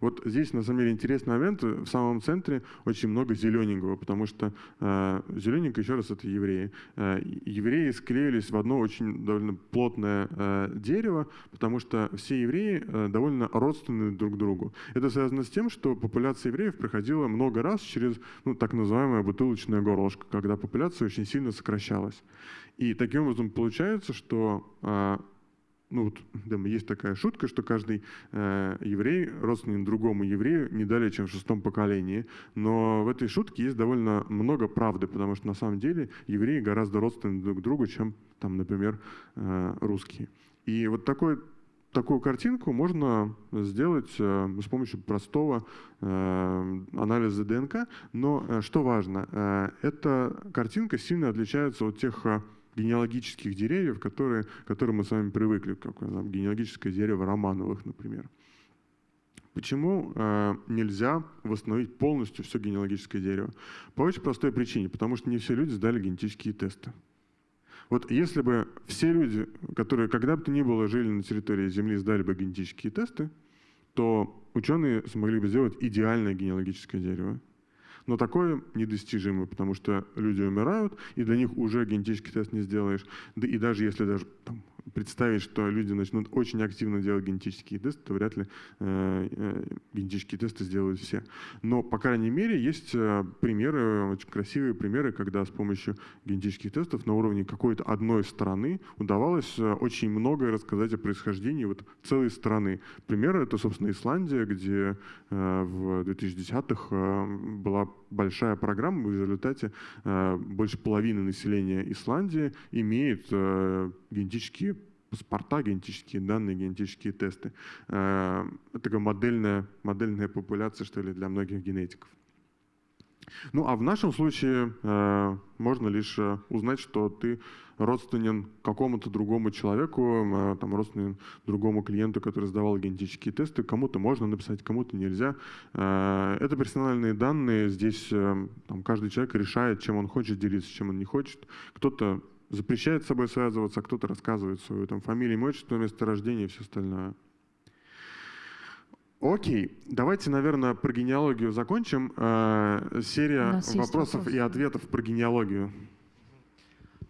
Вот здесь, на самом деле, интересный момент. В самом центре очень много зелененького, потому что э, зелененькое, еще раз, это евреи. Э, евреи склеились в одно очень довольно плотное э, дерево, потому что все евреи э, довольно родственны друг другу. Это связано с тем, что популяция евреев проходила много раз через ну, так называемое бутылочное горлышко, когда популяция очень сильно сокращалась. И таким образом получается, что э, ну вот да, есть такая шутка, что каждый э, еврей родственен другому еврею не далее, чем в шестом поколении. Но в этой шутке есть довольно много правды, потому что на самом деле евреи гораздо родственны друг другу, чем, там, например, э, русские. И вот такой такую картинку можно сделать э, с помощью простого э, анализа ДНК. Но э, что важно, э, эта картинка сильно отличается от тех э, генеалогических деревьев, которые, к которым мы с вами привыкли, как там, генеалогическое дерево Романовых, например. Почему э, нельзя восстановить полностью все генеалогическое дерево? По очень простой причине, потому что не все люди сдали генетические тесты. Вот если бы все люди, которые когда бы то ни было жили на территории Земли, сдали бы генетические тесты, то ученые смогли бы сделать идеальное генеалогическое дерево. Но такое недостижимо, потому что люди умирают, и для них уже генетический тест не сделаешь. Да и даже если даже там, представить, что люди начнут очень активно делать генетические тесты, то вряд ли э, э, генетические тесты сделают все. Но, по крайней мере, есть э, примеры, очень красивые примеры, когда с помощью генетических тестов на уровне какой-то одной страны удавалось очень многое рассказать о происхождении вот целой страны. Примеры — это, собственно, Исландия, где в 2010-х э, была большая программа, в результате э, больше половины населения Исландии имеет э, генетические паспорта, генетические данные, генетические тесты. Это такая модельная, модельная популяция, что ли, для многих генетиков. Ну, а в нашем случае э, можно лишь э, узнать, что ты родственен какому-то другому человеку, э, там, родственен другому клиенту, который сдавал генетические тесты. Кому-то можно написать, кому-то нельзя. Э, это персональные данные. Здесь э, там, каждый человек решает, чем он хочет делиться, чем он не хочет. Кто-то запрещает с собой связываться, а кто-то рассказывает свою там, фамилию, имя, отчество, место рождения и все остальное. Окей, давайте, наверное, про генеалогию закончим. Э, серия вопросов и ответов про генеалогию.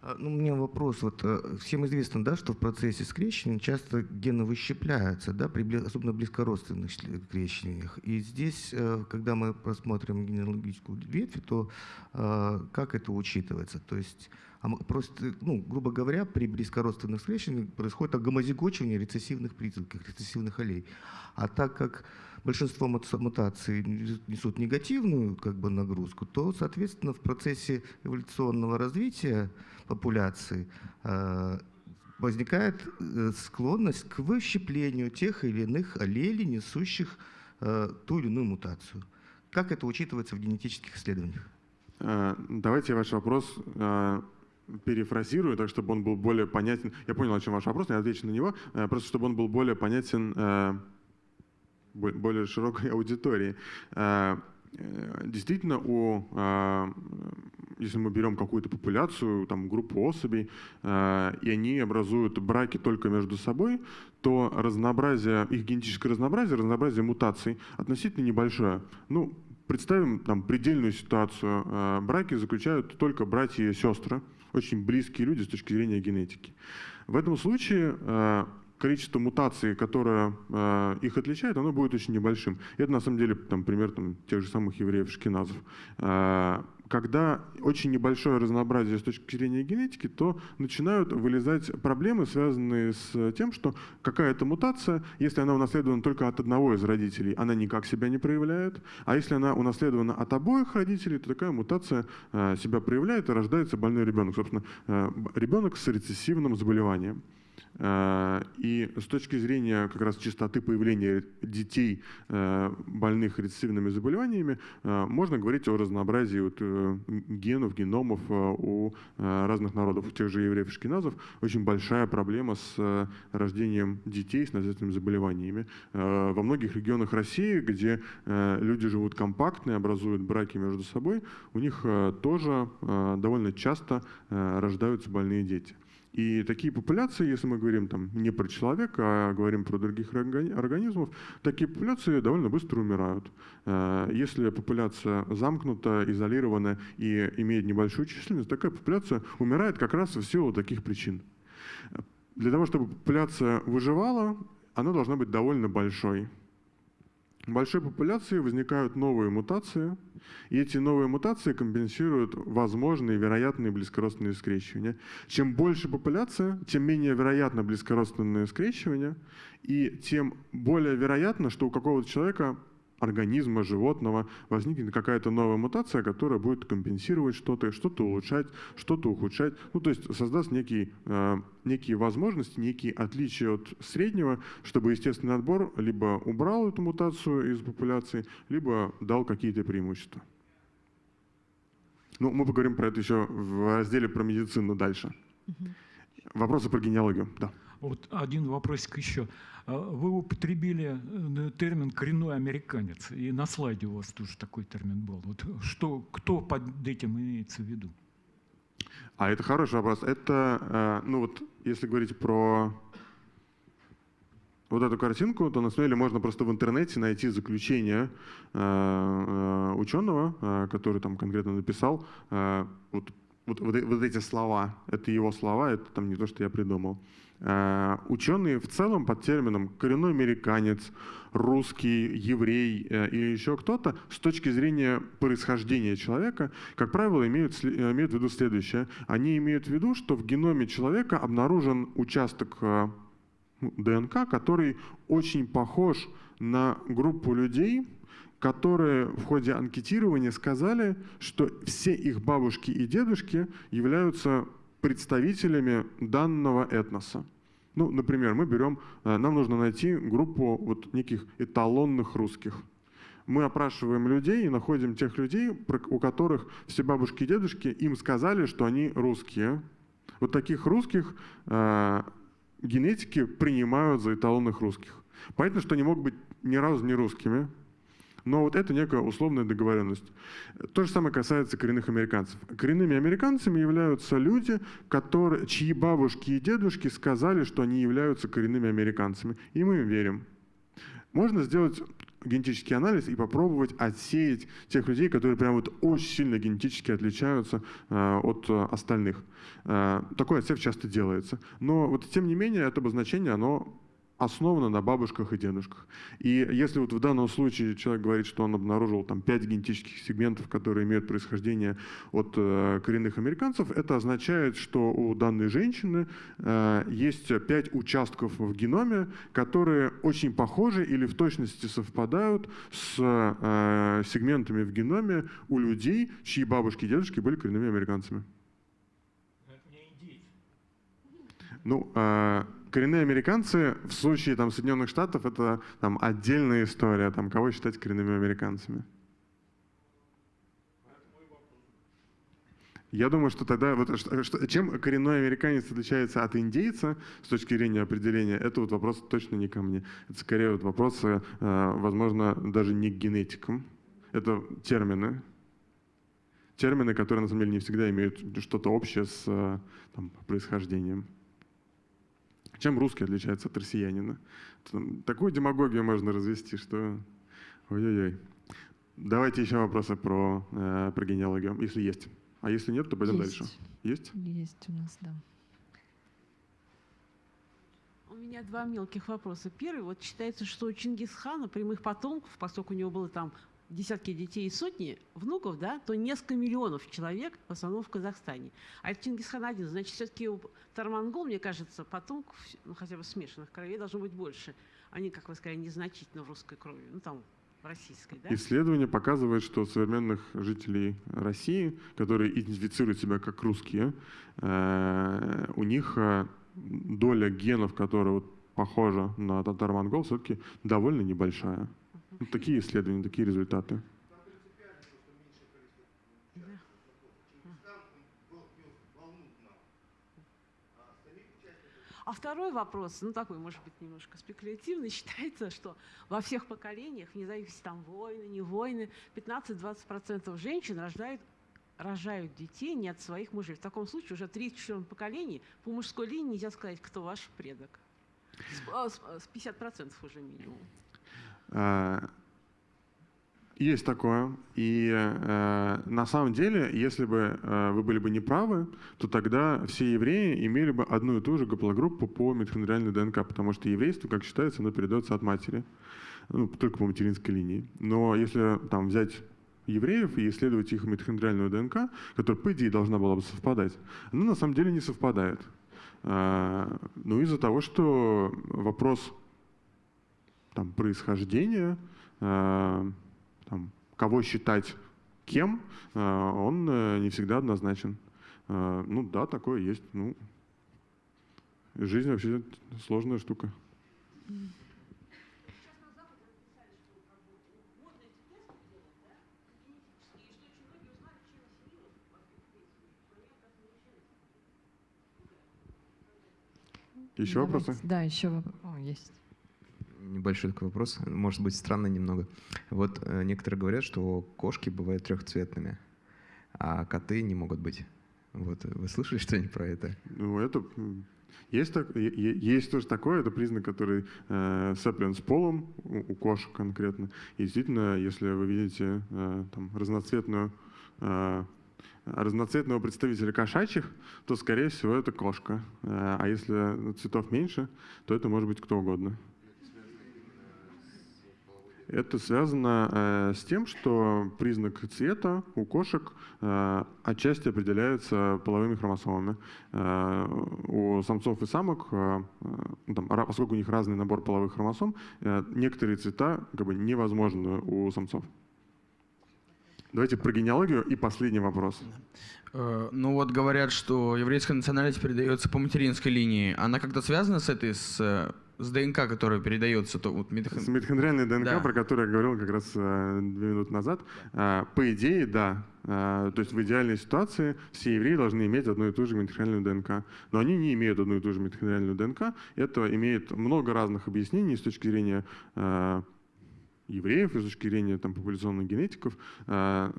А, Ну, у меня вопрос. Вот э, всем известно, да, что в процессе скрещивания часто гены выщепляются, да, при особенно близкородственных скрещиваниях. И здесь, э, когда мы просмотрим генеалогическую ветвь, то как это учитывается? То есть просто, ну, грубо говоря, при близкородственных скрещиваниях происходит гомозигочивание рецессивных признаков, рецессивных аллей. А так как большинство мут- мутаций несут негативную как бы, нагрузку, то, соответственно, в процессе эволюционного развития популяции э, возникает э, склонность к выщеплению тех или иных аллелей, несущих э, ту или иную мутацию. Как это учитывается в генетических исследованиях? Давайте ваш вопрос перефразирую, так чтобы он был более понятен. Я понял, о чем ваш вопрос, я отвечу на него. Э, Просто чтобы он был более понятен э, бо- более широкой [laughs] аудитории. Э, Действительно, у, если мы берем какую-то популяцию, там, группу особей, и они образуют браки только между собой, то разнообразие, их генетическое разнообразие, разнообразие мутаций относительно небольшое. Ну, представим там предельную ситуацию. Браки заключают только братья и сестры, очень близкие люди с точки зрения генетики. В этом случае э, количество мутаций, которое э, их отличает, оно будет очень небольшим. И это на самом деле там, пример там, тех же самых евреев-шкиназов. Э, когда очень небольшое разнообразие с точки зрения генетики, то начинают вылезать проблемы, связанные с тем, что какая-то мутация, если она унаследована только от одного из родителей, она никак себя не проявляет, а если она унаследована от обоих родителей, то такая мутация э, себя проявляет и рождается больной ребенок, собственно, э, ребенок с рецессивным заболеванием. Э, И с точки зрения как раз частоты появления детей, э, больных рецессивными заболеваниями, э, можно говорить о разнообразии вот, э, генов, геномов у разных народов. У тех же евреев шкиназов очень большая проблема с рождением детей с наследственными заболеваниями. Во многих регионах России, где люди живут компактно и образуют браки между собой, у них тоже довольно часто рождаются больные дети. И такие популяции, если мы говорим там не про человека, а говорим про других органи- организмов, такие популяции довольно быстро умирают. Э, Если популяция замкнута, изолирована и имеет небольшую численность, такая популяция умирает как раз в силу таких причин. Для того, чтобы популяция выживала, она должна быть довольно большой. В большой популяции возникают новые мутации, и эти новые мутации компенсируют возможные вероятные близкородственные скрещивания. Чем больше популяция, тем менее вероятно близкородственные скрещивания, и тем более вероятно, что у какого-то человека организма, животного возникнет какая-то новая мутация, которая будет компенсировать что-то, что-то улучшать, что-то ухудшать. Ну, то есть создаст некий, э, некие возможности, некие отличия от среднего, чтобы естественный отбор либо убрал эту мутацию из популяции, либо дал какие-то преимущества. Ну, мы поговорим про это еще в разделе про медицину дальше. Вопросы про генеалогию, да. Вот один вопросик еще. А Вы употребили э, термин «коренной американец», и на слайде у вас тоже такой термин был. Вот что, кто под этим имеется в виду? А это хороший вопрос. Это, э, ну вот, если говорить про вот эту картинку, то на самом деле можно просто в интернете найти заключение э, ученого, который там конкретно написал вот, вот, вот, вот эти слова. Это его слова, это там не то, что я придумал. Э, Ученые в целом под термином коренной американец, русский, еврей э, или еще кто-то с точки зрения происхождения человека, как правило, имеют, э, имеют в виду следующее. Они имеют в виду, что в геноме человека обнаружен участок ДНК, который очень похож на группу людей, которые в ходе анкетирования сказали, что все их бабушки и дедушки являются представителями данного этноса. Ну, например, мы берем, э, нам нужно найти группу вот неких эталонных русских. Мы опрашиваем людей и находим тех людей, у которых все бабушки и дедушки им сказали, что они русские. Вот таких русских э, генетики принимают за эталонных русских. Понятно, что они могут быть ни разу не русскими, но вот это некая условная договоренность. То же самое касается коренных американцев. Коренными американцами являются люди, которые, чьи бабушки и дедушки сказали, что они являются коренными американцами. И мы им верим. Можно сделать генетический анализ и попробовать отсеять тех людей, которые прям вот очень сильно генетически отличаются э, от э, остальных. Э, такой отсев часто делается. Но вот тем не менее это обозначение, оно основана на бабушках и дедушках. И если вот в данном случае человек говорит, что он обнаружил там пять генетических сегментов, которые имеют происхождение от э, коренных американцев, это означает, что у данной женщины э, есть пять участков в геноме, которые очень похожи или в точности совпадают с э, сегментами в геноме у людей, чьи бабушки и дедушки были коренными американцами. Ну, коренные американцы в случае там, Соединенных Штатов это там, отдельная история, там, кого считать коренными американцами. Я думаю, что тогда, вот, что, чем коренной американец отличается от индейца с точки зрения определения, это вот вопрос точно не ко мне. Это скорее вот вопросы, э, возможно, даже не к генетикам. Это термины. Термины, которые на самом деле не всегда имеют что-то общее с э, там, происхождением. Чем русский отличается от россиянина? Такую демагогию можно развести, что... Ой-ой-ой. Давайте еще вопросы про, э, про генеалогию, если есть. А если нет, то пойдем есть. дальше. Есть? Есть у нас, да. У меня два мелких вопроса. Первый, вот считается, что у Чингисхана прямых потомков, поскольку у него было там десятки детей и сотни внуков, да, то несколько миллионов человек в основном в Казахстане. А это Чингисхан один. Значит, все-таки у Тармангол, мне кажется, потомков, ну, хотя бы смешанных кровей должно быть больше. Они, как вы сказали, незначительно в русской крови. Ну, там, российской, да? Исследование показывает, что современных жителей России, которые идентифицируют себя как русские, э, у них э, доля генов, которая вот похожа на татар-монгол, все-таки довольно небольшая. Ну, такие исследования, такие результаты. А второй вопрос, ну такой, может быть, немножко спекулятивный, [laughs] считается, что во всех поколениях, вне зависимости там войны, не войны, 15-20% женщин рождают рожают детей не от своих мужей. В таком случае уже 34 поколений по мужской линии нельзя сказать, кто ваш предок. С 50% уже минимум. А, есть такое. И э, на самом деле, если бы э, вы были бы неправы, то тогда все евреи имели бы одну и ту же гаплогруппу по митохондриальной ДНК, потому что еврейство, как считается, оно передается от матери, ну, только по материнской линии. Но если там взять евреев и исследовать их митохондриальную ДНК, которая, по идее, должна была бы совпадать, она на самом деле не совпадает. Э, ну, из-за того, что вопрос там, происхождения, э, там, кого считать кем, э, он э, не всегда однозначен. Ну да, такое есть. Ну, жизнь вообще сложная штука. Еще Давайте. вопросы? Да, еще вопрос. есть небольшой такой вопрос, может быть странный немного. Вот э, некоторые говорят, что кошки бывают трехцветными, а коты не могут быть. Вот вы слышали [laughs] что-нибудь про это? Ну это есть, так, есть тоже такое, это признак, который э, сцеплен с полом у, у кошек конкретно. И действительно, если вы видите э, там, разноцветную э, разноцветного представителя кошачьих, то, скорее всего, это кошка. Э, а если цветов меньше, то это может быть кто угодно. Это связано э, с тем, что признак цвета у кошек э, отчасти определяется половыми хромосомами. Э, у самцов и самок, э, э там, поскольку у них разный набор половых хромосом, э, некоторые цвета как бы, невозможны у самцов. Давайте про генеалогию и последний вопрос. Э, ну вот говорят, что еврейская национальность передается по материнской линии. Она как-то связана с этой, с э, с ДНК, которая передается, то вот митох... С митохондриальной ДНК, да. про которую я говорил как раз э, две минуты назад. Да. По идее, да. То есть в идеальной ситуации все евреи должны иметь одну и ту же митохондриальную ДНК. Но они не имеют одну и ту же митохондриальную ДНК. Это имеет много разных объяснений с точки зрения евреев, с точки зрения там, популяционных генетиков. То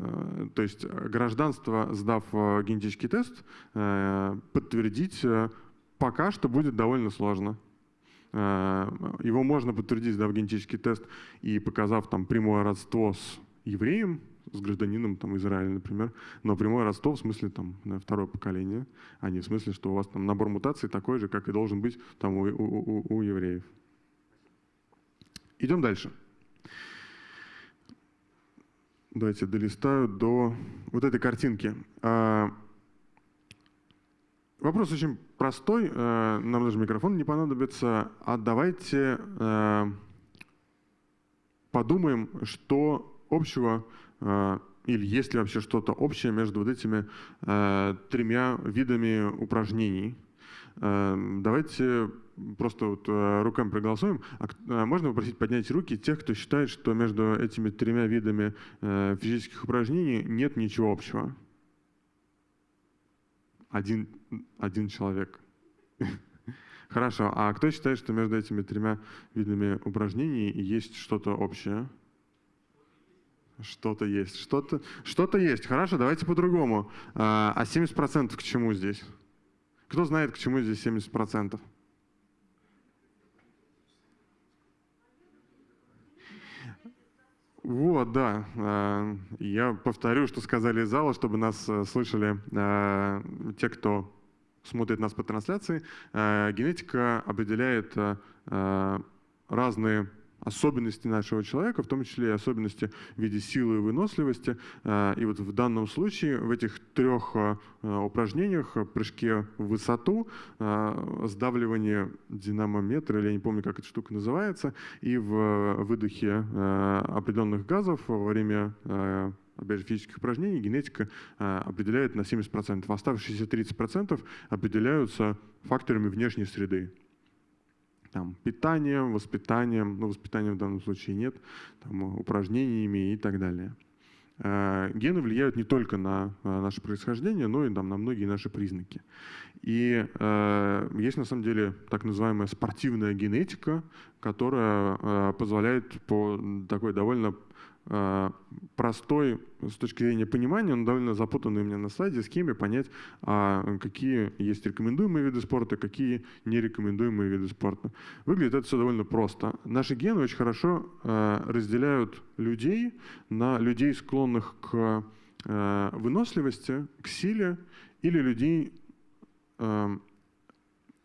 есть гражданство, сдав генетический тест, подтвердить пока что будет довольно сложно. Его можно подтвердить, сдав генетический тест и показав там прямое родство с евреем, с гражданином там, Израиля, например, но прямое родство в смысле там, второе поколение, а не в смысле, что у вас там набор мутаций такой же, как и должен быть там, у, у, у, у евреев. Идем дальше. Давайте долистаю до вот этой картинки. Вопрос очень простой, э, нам даже микрофон не понадобится. А давайте э, подумаем, что общего э, или есть ли вообще что-то общее между вот этими тремя видами упражнений. Давайте просто вот руками проголосуем. А, можно попросить поднять руки тех, кто считает, что между этими тремя видами физических упражнений нет ничего общего? Один, один человек. [laughs] Хорошо. А кто считает, что между этими тремя видами упражнений есть что-то общее? Что-то есть. Что-то что, -то, есть. Хорошо, давайте по-другому. А 70% к чему здесь? Кто знает, к чему здесь 70%? Вот, да. Э, я повторю, что сказали из зала, чтобы нас э, слышали э, те, кто смотрит нас по трансляции. Генетика определяет разные особенности нашего человека, в том числе и особенности в виде силы и выносливости. А, и вот в данном случае в этих трех а, упражнениях, прыжке в высоту, сдавливание динамометра, или я не помню, как эта штука называется, и в выдохе определенных газов во время опять же, физических упражнений генетика определяет на 70%. Оставшиеся 30% определяются факторами внешней среды там, питанием, воспитанием, ну, воспитанием в данном случае нет, там, упражнениями и так далее. Э, гены влияют не только на э, наше происхождение, но и там, на многие наши признаки. И э, есть на самом деле так называемая спортивная генетика, которая э, позволяет по такой довольно простой с точки зрения понимания, но довольно запутанный у меня на слайде схеме понять, а какие есть рекомендуемые виды спорта, какие нерекомендуемые виды спорта. Выглядит это все довольно просто. Наши гены очень хорошо э, разделяют людей на людей, склонных к выносливости, к силе, или людей,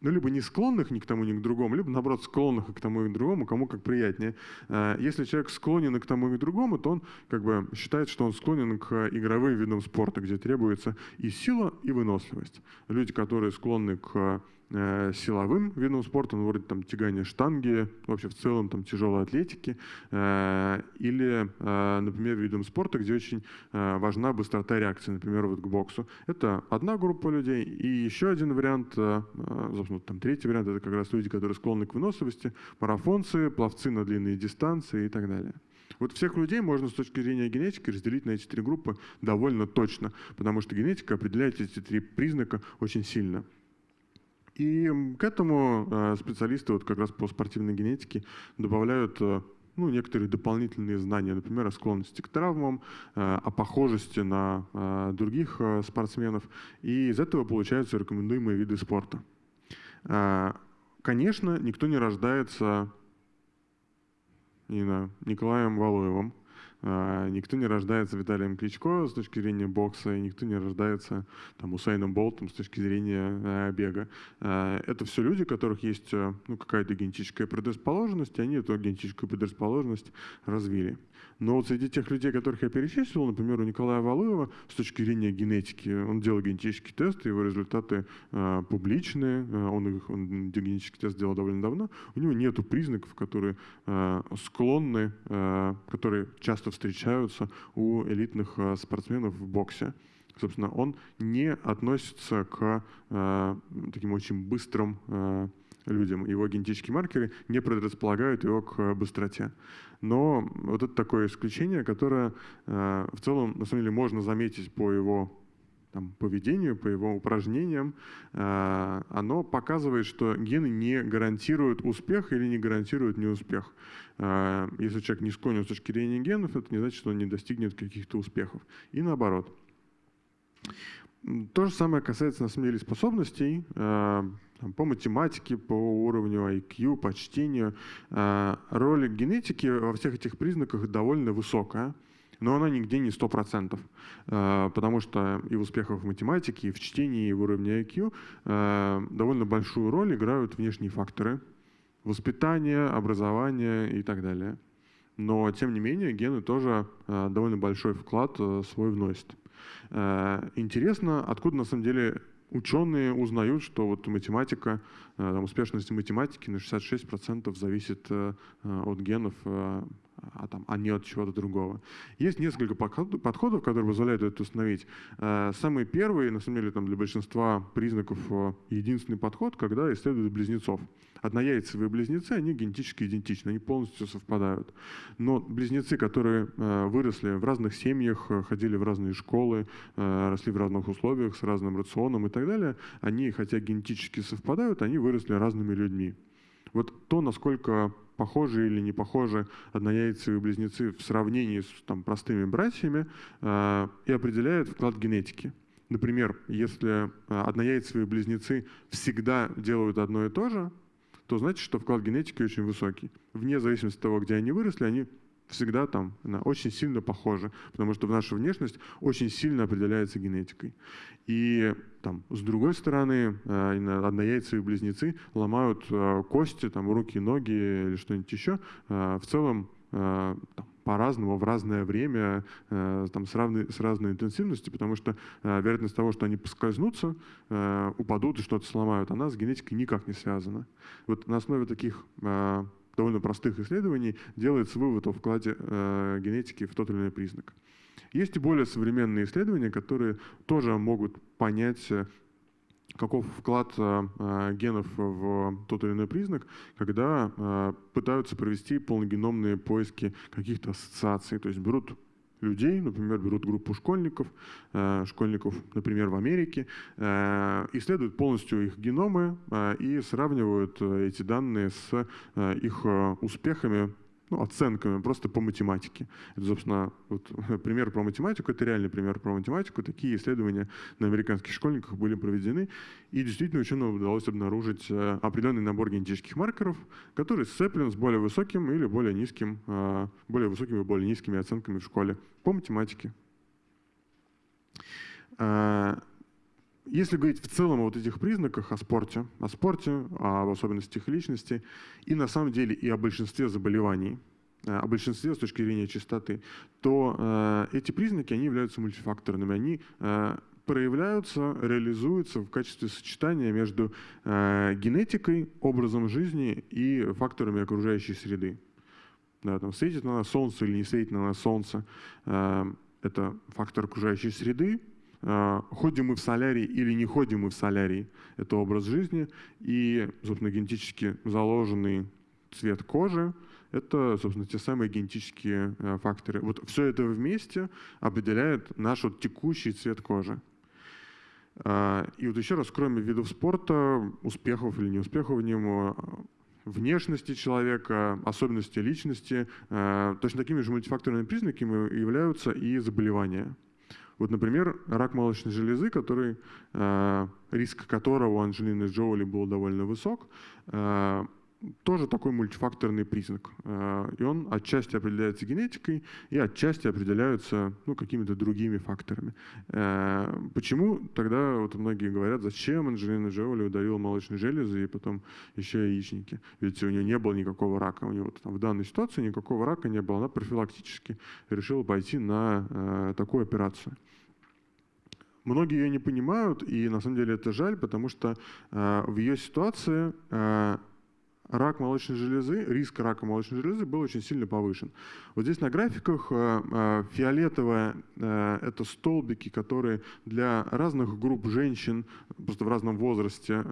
ну, либо не склонных ни к тому, ни к другому, либо, наоборот, склонных и к тому, и к другому, кому как приятнее. Э, если человек склонен и к тому, и к другому, то он как бы считает, что он склонен к игровым видам спорта, где требуется и сила, и выносливость. Люди, которые склонны к силовым видом спорта, ну, вроде там тягания штанги, вообще в целом там тяжелой атлетики, э, или, э, например, видом спорта, где очень важна быстрота реакции, например, вот к боксу. Это одна группа людей, и еще один вариант, собственно, там третий вариант, это как раз люди, которые склонны к выносливости, марафонцы, пловцы на длинные дистанции и так далее. Вот всех людей можно с точки зрения генетики разделить на эти три группы довольно точно, потому что генетика определяет эти три признака очень сильно. И к этому э, специалисты вот как раз по спортивной генетике добавляют э, ну, некоторые дополнительные знания, например, о склонности к травмам, э, о похожести на других спортсменов. И из этого получаются рекомендуемые виды спорта. Конечно, никто не рождается не знаю, Николаем Валуевым, никто не рождается Виталием Кличко с точки зрения бокса, и никто не рождается там, Усайном Болтом с точки зрения э, бега. Э, это все люди, у которых есть э, ну, какая-то генетическая предрасположенность, и они эту генетическую предрасположенность развили. Но вот среди тех людей, которых я перечислил, например, у Николая Валуева, с точки зрения генетики, он делал генетический тест, его результаты э, публичные, он, их, он генетический тест сделал довольно давно, у него нет признаков, которые э, склонны, э, которые часто встречаются у элитных э, спортсменов в боксе. Собственно, он не относится к э, таким очень быстрым э, людям. Его генетические маркеры не предрасполагают его к быстроте. Но вот это такое исключение, которое э, в целом, на самом деле, можно заметить по его там, поведению, по его упражнениям, э, оно показывает, что гены не гарантируют успех или не гарантируют неуспех. Э, если человек не склонен с точки зрения генов, это не значит, что он не достигнет каких-то успехов. И наоборот. То же самое касается, на самом деле, способностей. Э, по математике, по уровню IQ, по чтению. Роль генетики во всех этих признаках довольно высокая но она нигде не 100%, э, потому что и в успехах в математике, и в чтении, и в уровне IQ э, довольно большую роль играют внешние факторы, воспитание, образование и так далее. Но, тем не менее, гены тоже э, довольно большой вклад свой вносят. Интересно, откуда на самом деле ученые узнают, что вот математика, успешность математики на 66% зависит от генов а, там, а не от чего-то другого. Есть несколько подходов, которые позволяют это установить. Э, самый первый, на самом деле, там, для большинства признаков э, единственный подход, когда исследуют близнецов. Однояйцевые близнецы, они генетически идентичны, они полностью совпадают. Но близнецы, которые э, выросли в разных семьях, ходили в разные школы, росли в разных условиях, с разным рационом и так далее, они, хотя генетически совпадают, они выросли разными людьми. Вот то, насколько похожи или не похожи однояйцевые близнецы в сравнении с там, простыми братьями, э, и определяет вклад генетики. Например, если э, однояйцевые близнецы всегда делают одно и то же, то значит, что вклад генетики очень высокий. Вне зависимости от того, где они выросли, они всегда там очень сильно похожи, потому что наша внешность очень сильно определяется генетикой. И там, с другой стороны, э, однояйцевые близнецы ломают э, кости, там, руки, ноги или что-нибудь еще. Э, в целом по-разному, в разное время, там, с, равной, с разной интенсивностью, потому что вероятность того, что они поскользнутся, упадут и что-то сломают, она с генетикой никак не связана. Вот на основе таких довольно простых исследований делается вывод о вкладе э, генетики в тот или иной признак. Есть и более современные исследования, которые тоже могут понять, э, каков вклад э, э, генов в тот или иной признак, когда э, пытаются провести полногеномные поиски каких-то ассоциаций. То есть берут людей, например, берут группу школьников, э, школьников, например, в Америке, э, исследуют полностью их геномы э, и сравнивают эти данные с их успехами ну, оценками просто по математике. Это, собственно, вот, [laughs] пример про математику, это реальный пример про математику. Такие исследования на американских школьниках были проведены, и действительно ученым удалось обнаружить э, определенный набор генетических маркеров, который сцеплен с более высоким или более низким, э, более высокими и более низкими оценками в школе по математике. Если говорить в целом о вот этих признаках, о спорте, о спорте, об особенностях личности, и на самом деле и о большинстве заболеваний, э, о большинстве с точки зрения чистоты, то э, эти признаки, они являются мультифакторными, они э, проявляются, реализуются в качестве сочетания между э, генетикой, образом жизни и факторами окружающей среды. Да, там, светит на нас солнце или не светит на нас солнце, э, это фактор окружающей среды, а, ходим мы в солярий или не ходим мы в солярий, это образ жизни, и, собственно, генетически заложенный цвет кожи, это, собственно, те самые генетические э, факторы. Вот все это вместе определяет наш вот текущий цвет кожи. А, и вот еще раз, кроме видов спорта, успехов или неуспехов в нем, внешности человека, особенности личности, э, точно такими же мультифакторными признаками являются и заболевания. Вот, например, рак молочной железы, который, э, риск которого у Анджелины Джоули был довольно высок, э, тоже такой мультифакторный признак. Э, и он отчасти определяется генетикой и отчасти определяется ну, какими-то другими факторами. Э, почему тогда вот многие говорят, зачем Анджелина Джоули удалила молочные железы и потом еще яичники? Ведь у нее не было никакого рака. У нее вот, в данной ситуации никакого рака не было. Она профилактически решила пойти на э, такую операцию. Многие ее не понимают, и на самом деле это жаль, потому что э, в ее ситуации э, рак молочной железы, риск рака молочной железы был очень сильно повышен. Вот здесь на графиках э, э, фиолетовое э, — это столбики, которые для разных групп женщин, просто в разном возрасте,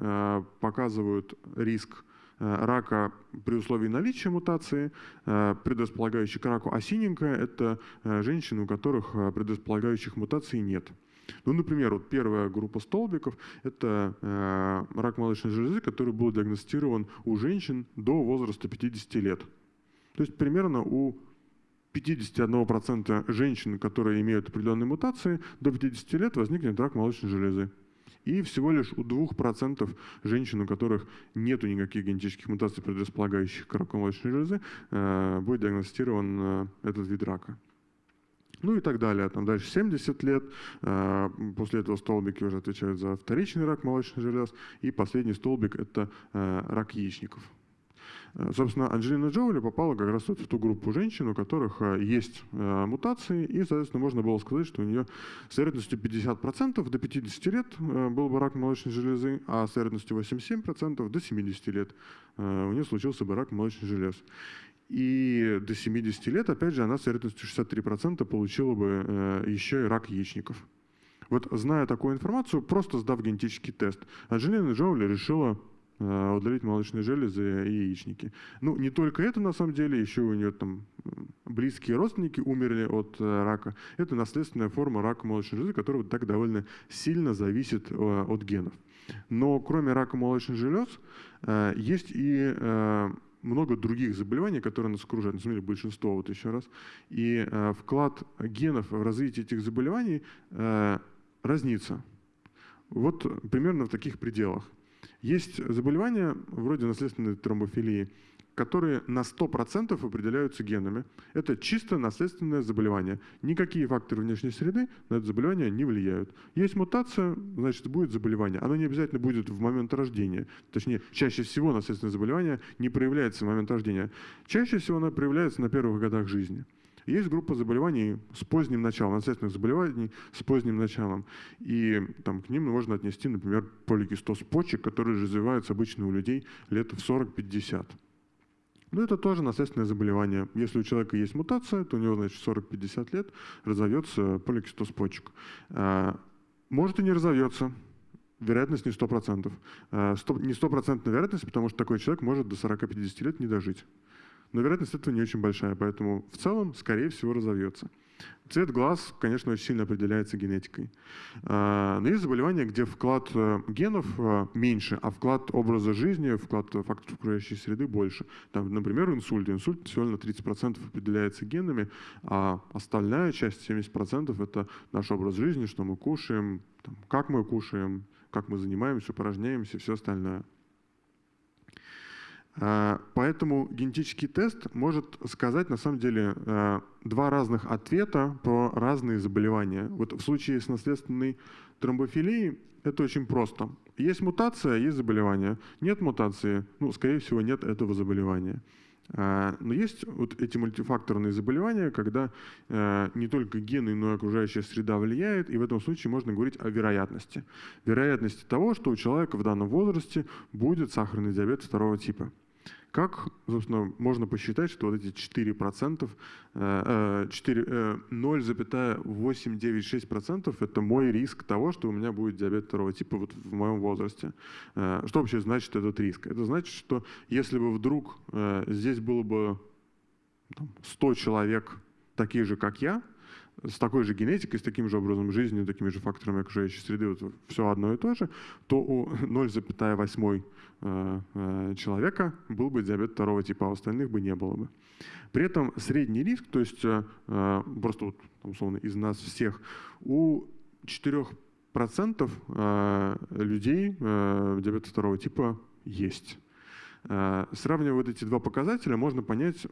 показывают риск рака при условии наличия мутации, предрасполагающей к раку, а синенькая — это женщины, у которых предрасполагающих мутаций нет. Ну, например, вот первая группа столбиков – это э, рак молочной железы, который был диагностирован у женщин до возраста 50 лет. То есть примерно у 51% женщин, которые имеют определенные мутации, до 50 лет возникнет рак молочной железы. И всего лишь у 2% женщин, у которых нет никаких генетических мутаций, предрасполагающих к раку молочной железы, э, будет диагностирован э, этот вид рака. Ну и так далее. Там дальше 70 лет. Э, после этого столбики уже отвечают за вторичный рак молочных желез. И последний столбик – это рак яичников. Э, собственно, Анджелина Джоули попала как раз вот в ту группу женщин, у которых э, есть э, мутации, и, соответственно, можно было сказать, что у нее с вероятностью 50% до 50 лет был бы рак молочной железы, а с вероятностью 87% до 70 лет у нее случился бы рак молочных желез. И до 70 лет, опять же, она с вероятностью 63% получила бы еще и рак яичников. Вот зная такую информацию, просто сдав генетический тест, Анджелина Джоули решила Э, удалить молочные железы и яичники. Ну, не только это, на самом деле, еще у нее там близкие родственники умерли от э, рака. Это наследственная форма рака молочной железы, которая так довольно сильно зависит э, от генов. Но кроме рака молочных желез есть и много других заболеваний, которые нас окружают, на самом деле большинство вот еще раз. И вклад генов в развитие этих заболеваний разнится. Вот примерно в таких пределах. Есть заболевания вроде наследственной тромбофилии, которые на 100% определяются генами. Это чисто наследственное заболевание. Никакие факторы внешней среды на это заболевание не влияют. Есть мутация, значит, будет заболевание. Оно не обязательно будет в момент рождения. Точнее, чаще всего наследственное заболевание не проявляется в момент рождения. Чаще всего оно проявляется на первых годах жизни. Есть группа заболеваний с поздним началом, наследственных заболеваний с поздним началом. И там, к ним можно отнести, например, поликистоз почек, который развивается обычно у людей лет в 40-50. Но это тоже наследственное заболевание. Если у человека есть мутация, то у него, значит, 40-50 лет разовьется поликистоз почек. А, может и не разовьется, вероятность не 100%. А, не стопроцентная вероятность, потому что такой человек может до 40-50 лет не дожить но вероятность этого не очень большая, поэтому в целом, скорее всего, разовьется. Цвет глаз, конечно, очень сильно определяется генетикой. А, но есть заболевания, где вклад э, генов э, меньше, а вклад образа жизни, вклад факторов окружающей среды больше. Там, например, инсульт. Инсульт всего на 30% определяется генами, а остальная часть, 70%, это наш образ жизни, что мы кушаем, как мы кушаем, как мы занимаемся, упражняемся, все остальное. Э, поэтому генетический тест может сказать на самом деле э, два разных ответа про разные заболевания. Вот в случае с наследственной тромбофилией это очень просто. Есть мутация, есть заболевание. Нет мутации, ну, скорее всего, нет этого заболевания. Э, но есть вот эти мультифакторные заболевания, когда не только гены, но и окружающая среда влияет, и в этом случае можно говорить о вероятности. Вероятности того, что у человека в данном возрасте будет сахарный диабет второго типа. Как, собственно, можно посчитать, что вот эти 4%, 0,896% это мой риск того, что у меня будет диабет второго типа вот в моем возрасте. Э, что вообще значит этот риск? Это значит, что если бы вдруг э, здесь было бы 100 человек таких же, как я, с такой же генетикой, с таким же образом жизни, такими же факторами окружающей среды, вот все одно и то же, то у [laughs] 0,8 э, э, человека был бы диабет второго типа, а у остальных бы не было бы. При этом средний риск, то есть э, просто вот, условно из нас всех, у 4% людей диабета второго типа есть. Сравнивая вот эти два показателя, можно понять,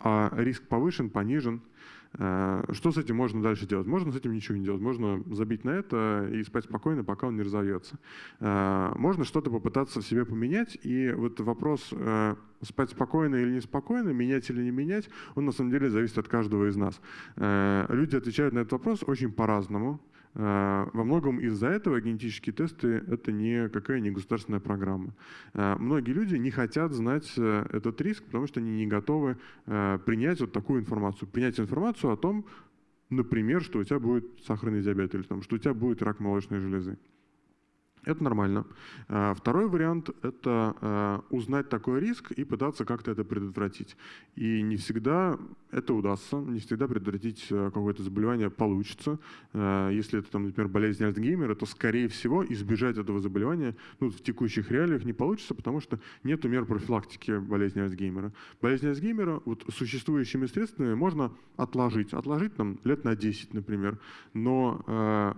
а риск повышен, понижен – что с этим можно дальше делать? Можно с этим ничего не делать. Можно забить на это и спать спокойно, пока он не разовьется. Э, можно что-то попытаться в себе поменять. И вот вопрос э, спать спокойно или неспокойно, менять или не менять, он на самом деле зависит от каждого из нас. Люди отвечают на этот вопрос очень по-разному. Э, во многом из-за этого генетические тесты — это никакая не государственная программа. Э, многие люди не хотят знать э, этот риск, потому что они не готовы принять вот такую информацию. Принять информацию о том, например, что у тебя будет сахарный диабет или там, что у тебя будет рак молочной железы. Это нормально. А, второй вариант – это а, узнать такой риск и пытаться как-то это предотвратить. И не всегда это удастся, не всегда предотвратить а, какое-то заболевание получится. Если это, например, болезнь Альцгеймера, то, скорее всего, избежать этого заболевания ну, в текущих реалиях не получится, потому что нет мер профилактики болезни Альцгеймера. Болезнь Альцгеймера вот, существующими средствами можно отложить. Отложить там, лет на 10, например. Но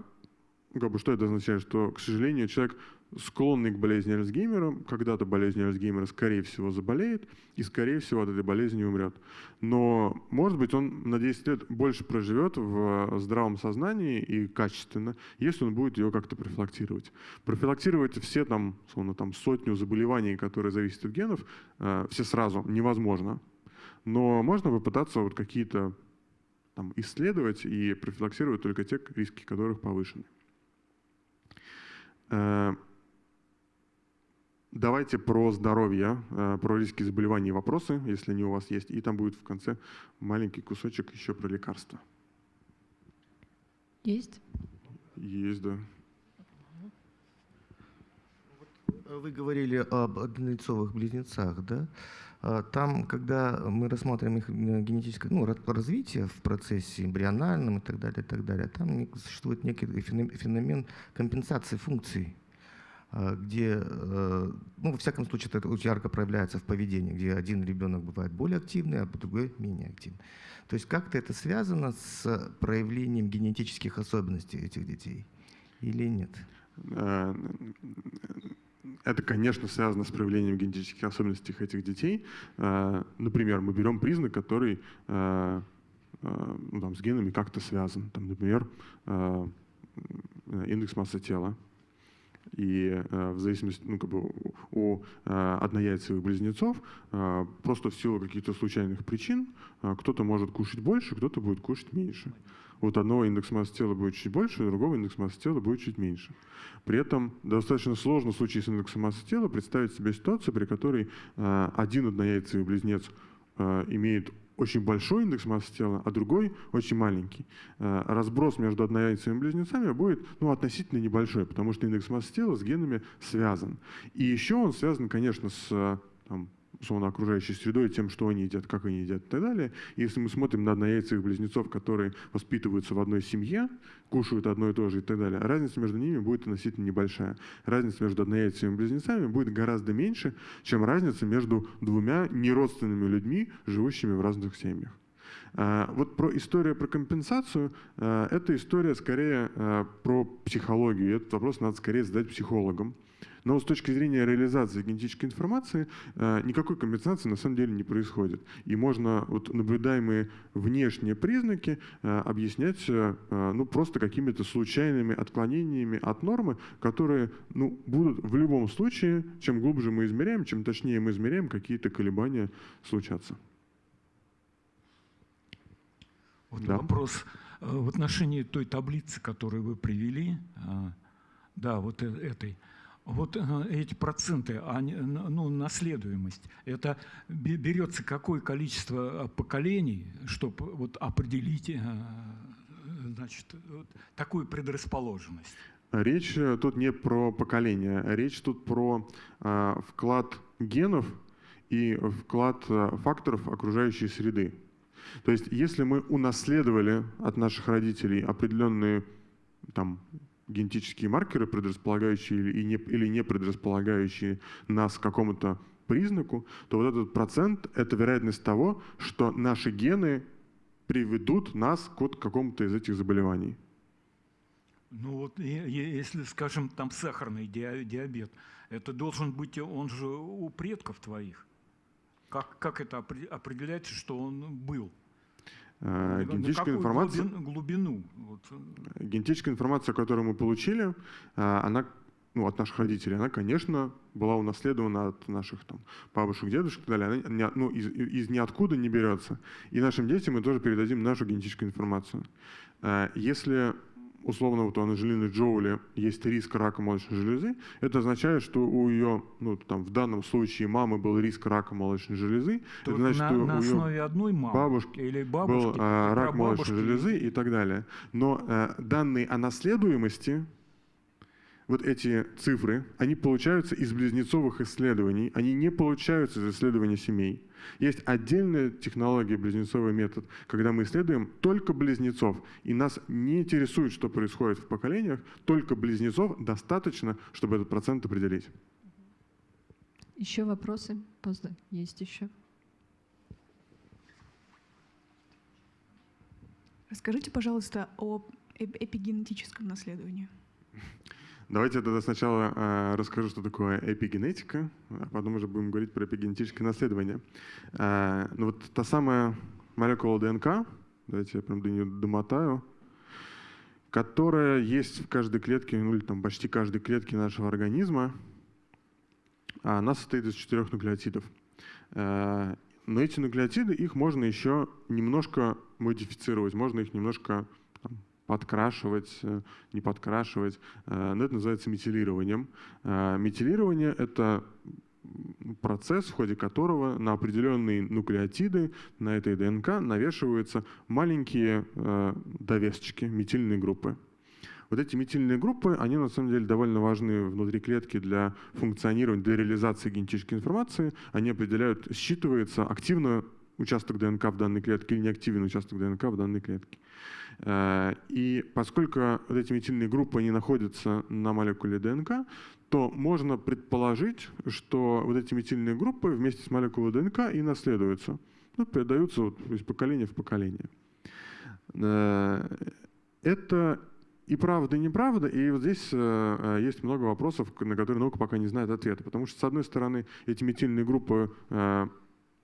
как бы, что это означает? Что, к сожалению, человек, склонный к болезни Альцгеймера, когда-то болезнь Альцгеймера, скорее всего, заболеет и, скорее всего, от этой болезни умрет. Но, может быть, он на 10 лет больше проживет в здравом сознании и качественно, если он будет ее как-то профилактировать. Профилактировать все там, словно там сотню заболеваний, которые зависят от генов, э, все сразу невозможно. Но можно попытаться вот какие-то там, исследовать и профилактировать только те риски, которых повышены. Э, давайте про здоровье, э, про риски заболеваний вопросы, если они у вас есть. И там будет в конце маленький кусочек еще про лекарства. Есть? Есть, да. Вы говорили об однолицовых близнецах, да? А, Там, когда мы рассматриваем их э, генетическое ну, ра- развитие в процессе эмбриональном и так далее, и так далее, там существует некий феном- феномен компенсации функций, а, где, э, ну, во всяком случае, это ярко проявляется в поведении, где один ребенок бывает более активный, а другой менее активный. То есть как-то это связано с проявлением генетических особенностей этих детей или нет? Это, конечно, связано с проявлением генетических особенностей этих детей. Э, Например, мы берем признак, который э, э, ну, там, с генами как-то связан. Там, например, индекс массы тела. И в зависимости, ну, как бы у- однояйцевых близнецов просто в силу каких-то случайных причин кто-то может кушать больше, кто-то будет кушать меньше. Вот одного индекс массы тела будет чуть больше, другого индекс массы тела будет чуть меньше. При этом достаточно сложно в случае с индексом массы тела представить себе ситуацию, при которой э, один однояйцевый близнец э, имеет очень большой индекс массы тела, а другой очень маленький. Э, Разброс между однояйцевыми близнецами будет ну, относительно небольшой, потому что индекс массы тела с генами связан. И еще он связан, конечно, с там, условно, окружающей средой, тем, что они едят, как они едят и так далее. И если мы смотрим на однояйцевых близнецов, которые воспитываются в одной семье, кушают одно и то же и так далее, разница между ними будет относительно небольшая. Разница между однояйцевыми близнецами будет гораздо меньше, чем разница между двумя неродственными людьми, живущими в разных семьях. А, Вот про историю про компенсацию, а, это история скорее а, про психологию. И Этот вопрос надо скорее задать психологам. Но с точки зрения реализации генетической информации а, никакой компенсации на самом деле не происходит. И можно вот наблюдаемые внешние признаки а, объяснять а, ну, просто какими-то случайными отклонениями от нормы, которые ну, будут в любом случае, чем глубже мы измеряем, чем точнее мы измеряем, какие-то колебания случатся. Вот Да. вопрос э, в отношении той таблицы, которую вы привели, да, вот э- этой. Вот э, эти проценты, они, н- ну, наследуемость, это бе- берется какое количество э, поколений, чтобы вот определить, э, значит, вот такую предрасположенность? Речь э, тут не про поколение, а речь тут про э, вклад генов и вклад факторов окружающей среды. То есть, если мы унаследовали от наших родителей определенные там, генетические маркеры, предрасполагающие или, не, или не предрасполагающие нас к какому-то признаку, то вот этот процент — это вероятность того, что наши гены приведут нас к вот какому-то из этих заболеваний. Ну вот, если, скажем, там сахарный диа- диабет, это должен быть, он же у предков твоих. Как, как это опре- определяется, что он был? Э, Генетическая информация... глубин- глубину? Вот, Генетическая информация, которую мы получили, а, она ну, от наших родителей, она, конечно, была унаследована от наших там, бабушек, дедушек и так далее. Она не- ну, из, из ниоткуда не берется. И нашим детям мы тоже передадим нашу генетическую информацию. А, Если условно вот у Анджелины Джоули есть риск рака молочной железы, это означает, что у ее, ну там в данном случае мамы был риск рака молочной железы, то это значит, на, что на у основе одной мамы бабушки или был бабушки, а, и рак молочной железы и так далее. Но э, данные о наследуемости, вот эти цифры, они получаются из близнецовых исследований, они не получаются из исследований семей. Есть отдельная технология, близнецовый метод, когда мы исследуем только близнецов, и нас не интересует, что происходит в поколениях, только близнецов достаточно, чтобы этот процент определить. Еще вопросы? Поздно. Есть еще. Расскажите, пожалуйста, о эп- эпигенетическом наследовании. Давайте я тогда сначала э, расскажу, что такое эпигенетика, а потом уже будем говорить про эпигенетическое наследование. Э, ну вот та самая молекула ДНК, давайте я прям до нее домотаю, которая есть в каждой клетке, ну или там почти каждой клетке нашего организма, она состоит из четырех нуклеотидов. Но эти нуклеотиды, их можно еще немножко модифицировать, можно их немножко подкрашивать, э, не подкрашивать. Э, но это называется метилированием. Метилирование — это процесс, в ходе которого на определенные нуклеотиды на этой ДНК навешиваются маленькие довесочки, метильные группы. Вот эти метильные группы, они на самом деле довольно важны внутри клетки для функционирования, для реализации генетической информации. Они определяют, считывается активно участок ДНК в данной клетке или неактивный участок ДНК в данной клетке. Э, и поскольку вот эти метильные группы не находятся на молекуле ДНК, то можно предположить, что вот эти метильные группы вместе с молекулой ДНК и наследуются, ну, передаются вот из поколения в поколение. Э, это и правда, и неправда. И вот здесь э, есть много вопросов, на которые наука пока не знает ответа. Потому что, с одной стороны, эти метильные группы,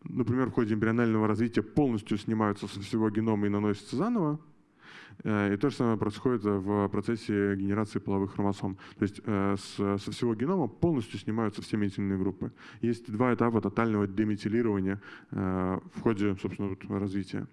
например, в ходе эмбрионального развития полностью снимаются со всего генома и наносятся заново. Э, и то же самое происходит в процессе генерации половых хромосом. То есть э, со всего генома полностью снимаются все метильные группы. Есть два этапа тотального деметилирования э, в ходе, собственно, развития.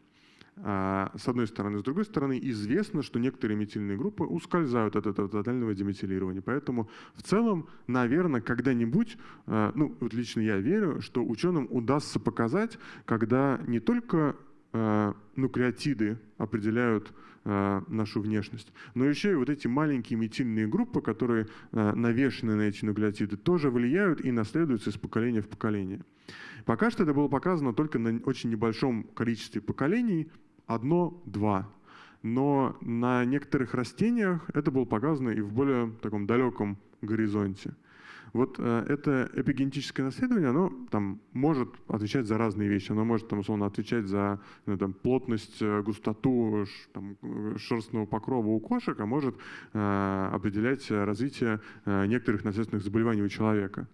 А, с одной стороны. С другой стороны, известно, что некоторые метильные группы ускользают от этого тотального деметилирования. Поэтому в целом, наверное, когда-нибудь, а, ну вот лично я верю, что ученым удастся показать, когда не только а, нуклеотиды определяют нашу внешность. Но еще и вот эти маленькие метильные группы, которые навешены на эти нуклеотиды, тоже влияют и наследуются из поколения в поколение. Пока что это было показано только на очень небольшом количестве поколений, одно-два. Но на некоторых растениях это было показано и в более таком далеком горизонте. Вот э, это эпигенетическое наследование, оно там может отвечать за разные вещи. Оно может, там, условно, отвечать за ну, там, плотность, э, густоту там, шерстного покрова у кошек, а может э, определять развитие э, некоторых наследственных заболеваний у человека.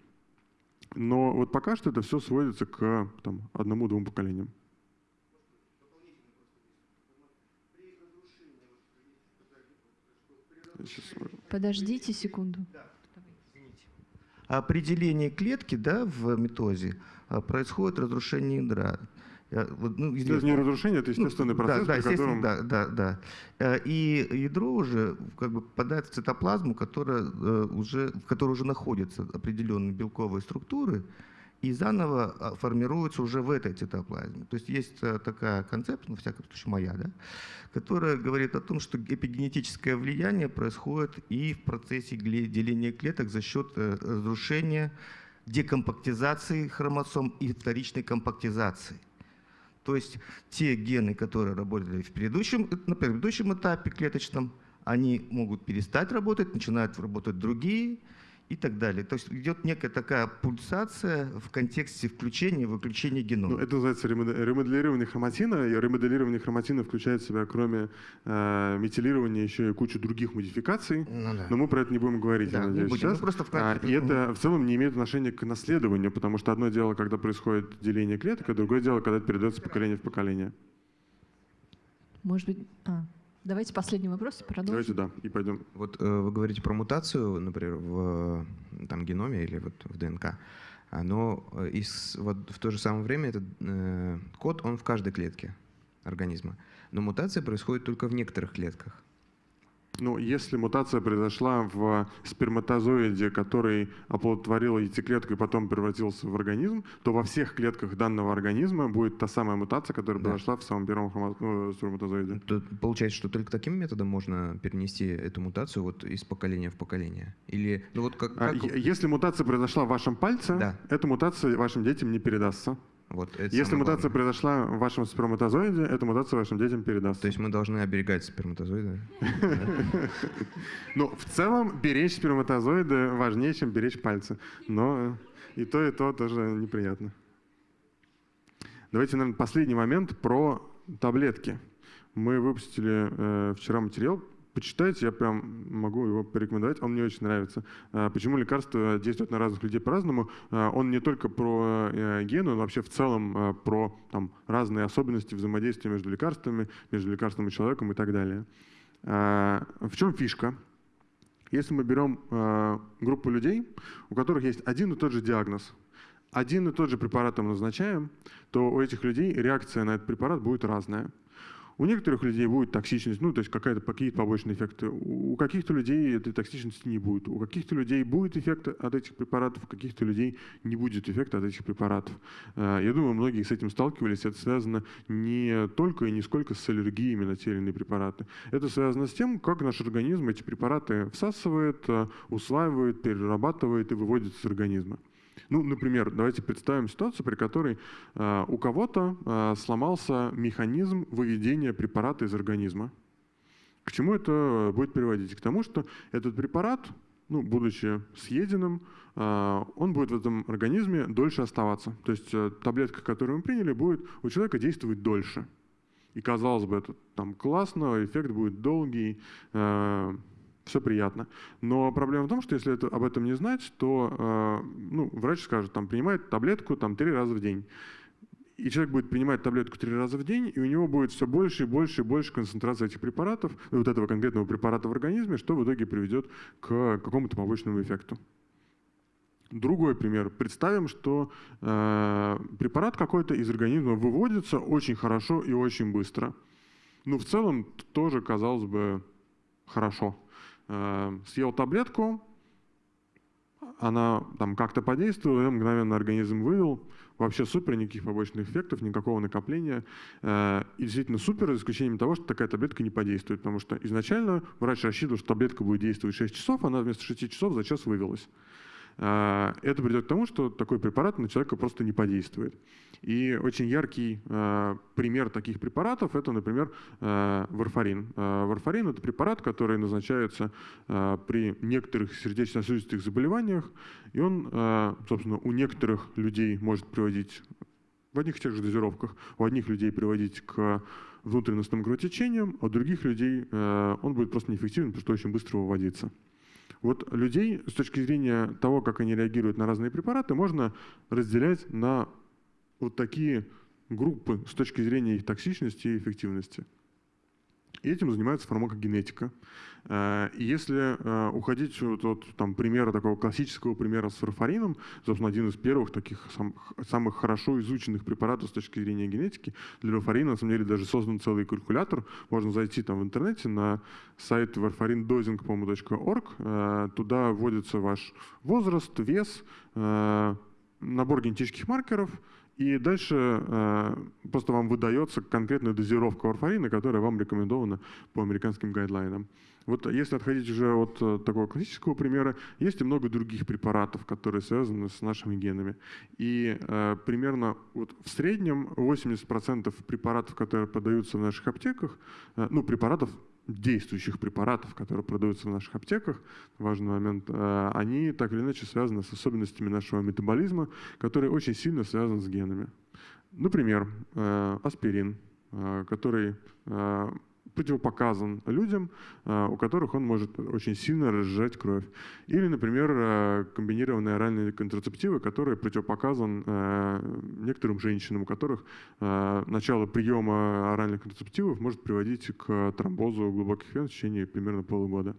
Но вот пока что это все сводится к там, одному-двум поколениям. Подождите секунду. Определение клетки да, в метозе а, происходит разрушение ядра. Ну, это не разрушение, это естественный ну, процесс, да, да, котором... да, да, да. Э, и ядро уже как бы попадает в цитоплазму, которая, э, уже, в которой уже находятся определенные белковые структуры, и заново а, формируются уже в этой цитоплазме. То есть есть э, такая концепция, ну, всяком случае моя, да, которая говорит о том, что эпигенетическое влияние происходит и в процессе деления клеток за счет э, разрушения, декомпактизации хромосом и вторичной компактизации. То есть те гены, которые работали в предыдущем, на предыдущем этапе клеточном, они могут перестать работать, начинают работать другие, и так далее. То есть идет некая такая пульсация в контексте включения и выключения генома. Ну, это называется ремоделирование хроматина. И ремоделирование хроматина включает в себя, кроме э, метилирования, еще и кучу других модификаций. Ну, да. Но мы про это не будем говорить, да, я надеюсь, будем. сейчас. Просто в а, и это в целом не имеет отношения к наследованию, потому что одно дело, когда происходит деление клеток, а другое дело, когда это передается поколение в поколение. Может быть... А. Давайте последний вопрос и продолжим. Давайте, да, и пойдем. Вот э, вы говорите про мутацию, например, в там, геноме или вот в ДНК. Но э, из, вот в то же самое время этот э, код, он в каждой клетке организма. Но мутация происходит только в некоторых клетках. Ну, если мутация произошла в сперматозоиде, который оплодотворил яйцеклетку и потом превратился в организм, то во всех клетках данного организма будет та самая мутация, которая да. произошла в самом первом ну, сперматозоиде. То, получается, что только таким методом можно перенести эту мутацию вот из поколения в поколение? Или, ну вот как, а, как... Если мутация произошла в вашем пальце, да. эта мутация вашим детям не передастся. Вот, Если мутация главное. произошла в вашем сперматозоиде, эта мутация вашим детям передастся. То есть мы должны оберегать сперматозоиды? [laughs] Ну, в целом, беречь сперматозоиды важнее, чем беречь пальцы. Но и то, и то тоже неприятно. Давайте, наверное, последний момент про таблетки. Мы выпустили э, вчера материал почитайте, я прям могу его порекомендовать, он мне очень нравится. Почему лекарства действуют на разных людей по-разному? Он не только про гены, он вообще в целом про там, разные особенности взаимодействия между лекарствами, между лекарством и человеком и так далее. В чем фишка? Если мы берем группу людей, у которых есть один и тот же диагноз, один и тот же препарат мы назначаем, то у этих людей реакция на этот препарат будет разная. У некоторых людей будет токсичность, ну, то есть какая-то, какие-то побочные эффекты. У каких-то людей этой токсичности не будет. У каких-то людей будет эффект от этих препаратов, у каких-то людей не будет эффекта от этих препаратов. Э, я думаю, многие с этим сталкивались. Это связано не только и не сколько с аллергиями на те или иные препараты. Это связано с тем, как наш организм эти препараты всасывает, э, усваивает, перерабатывает и выводит из организма. Ну, например, давайте представим ситуацию, при которой э, у кого-то э, сломался механизм выведения препарата из организма. К чему это будет приводить? К тому, что этот препарат, ну, будучи съеденным, э, он будет в этом организме дольше оставаться. То есть э, таблетка, которую мы приняли, будет у человека действовать дольше. И казалось бы, это там классно, эффект будет долгий, э, все приятно. Но проблема в том, что если это, об этом не знать, то э, ну, врач скажет, там, принимает таблетку там, три раза в день. И человек будет принимать таблетку три раза в день, и у него будет все больше и больше и больше концентрации этих препаратов, вот этого конкретного препарата в организме, что в итоге приведет к какому-то побочному эффекту. Другой пример. Представим, что э, препарат какой-то из организма выводится очень хорошо и очень быстро. Ну, в целом, тоже, казалось бы, хорошо. Э, съел таблетку, она там как-то подействовала, и мгновенно организм вывел. Вообще супер, никаких побочных эффектов, никакого накопления. Э, и действительно супер, за исключением того, что такая таблетка не подействует. Потому что изначально врач рассчитывал, что таблетка будет действовать 6 часов, она вместо 6 часов за час вывелась. Э, это приведет к тому, что такой препарат на человека просто не подействует. И очень яркий э, пример таких препаратов – это, например, э, варфарин. Варфарин – это препарат, который назначается при некоторых сердечно-сосудистых заболеваниях, и он, собственно, у некоторых людей может приводить в одних и тех же дозировках, у одних людей приводить к внутренностным кровотечениям, а у других людей он будет просто неэффективен, потому что очень быстро выводится. Вот людей с точки зрения того, как они реагируют на разные препараты, можно разделять на вот такие группы с точки зрения их токсичности и эффективности. И этим занимается фармакогенетика. Э, и если э, уходить от, там, примера, такого классического примера с фарфарином, собственно, один из первых таких сам, самых хорошо изученных препаратов с точки зрения генетики, для варфарина, на самом деле, даже создан целый калькулятор. Можно зайти там в интернете на сайт warfarindosing.org. Э, туда вводится ваш возраст, вес, набор генетических маркеров – и дальше э, просто вам выдается конкретная дозировка варфарина, которая вам рекомендована по американским гайдлайнам. Вот если отходить уже от э, такого классического примера, есть и много других препаратов, которые связаны с нашими генами. И э, примерно вот в среднем 80% препаратов, которые продаются в наших аптеках, э, ну, препаратов действующих препаратов, которые продаются в наших аптеках, важный момент, э, они так или иначе связаны с особенностями нашего метаболизма, которые очень сильно связаны с генами. Например, э, аспирин, э, который противопоказан людям, э, у которых он может очень сильно разжать кровь. Или, например, э, комбинированные оральные контрацептивы, которые противопоказан э, некоторым женщинам, у которых начало приема оральных контрацептивов может приводить к тромбозу глубоких вен в течение примерно полугода.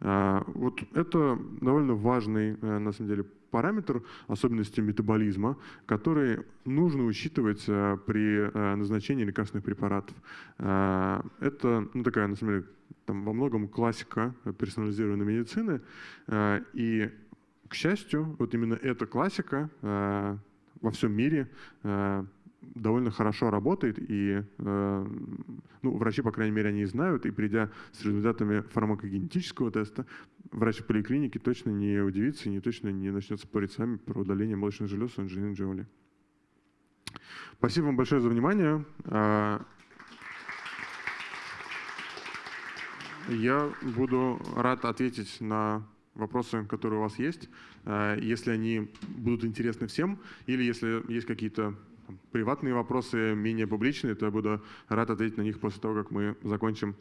Вот это довольно важный, на самом деле, параметр особенности метаболизма, который нужно учитывать э, при э, назначении лекарственных препаратов. Э, это ну, такая, на самом деле, там, во многом классика персонализированной медицины. И, к счастью, вот именно эта классика во всем мире довольно хорошо работает, и э, ну, врачи, по крайней мере, они знают, и придя с результатами фармакогенетического теста, врач в поликлинике точно не удивится и не точно не начнет спорить с вами про удаление молочных желез у Анджелины Джоули. Спасибо вам большое за внимание. А, я буду рад ответить на вопросы, которые у вас есть, а, если они будут интересны всем, или если есть какие-то приватные вопросы, менее публичные, то я буду рад ответить на них после того, как мы закончим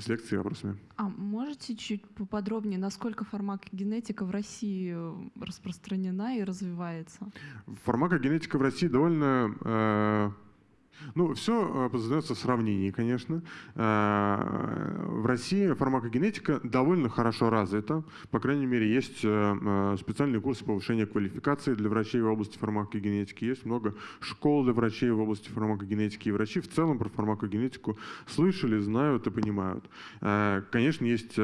с лекцией и вопросами. А можете чуть поподробнее, насколько фармакогенетика в России распространена и развивается? Фармакогенетика в России довольно э, ну, все познается в сравнении, конечно. Э, в России фармакогенетика довольно хорошо развита. По крайней мере, есть э, э, специальные курсы повышения квалификации для врачей в области фармакогенетики. Есть много школ для врачей в области фармакогенетики. И врачи в целом про фармакогенетику слышали, знают и понимают. Конечно, есть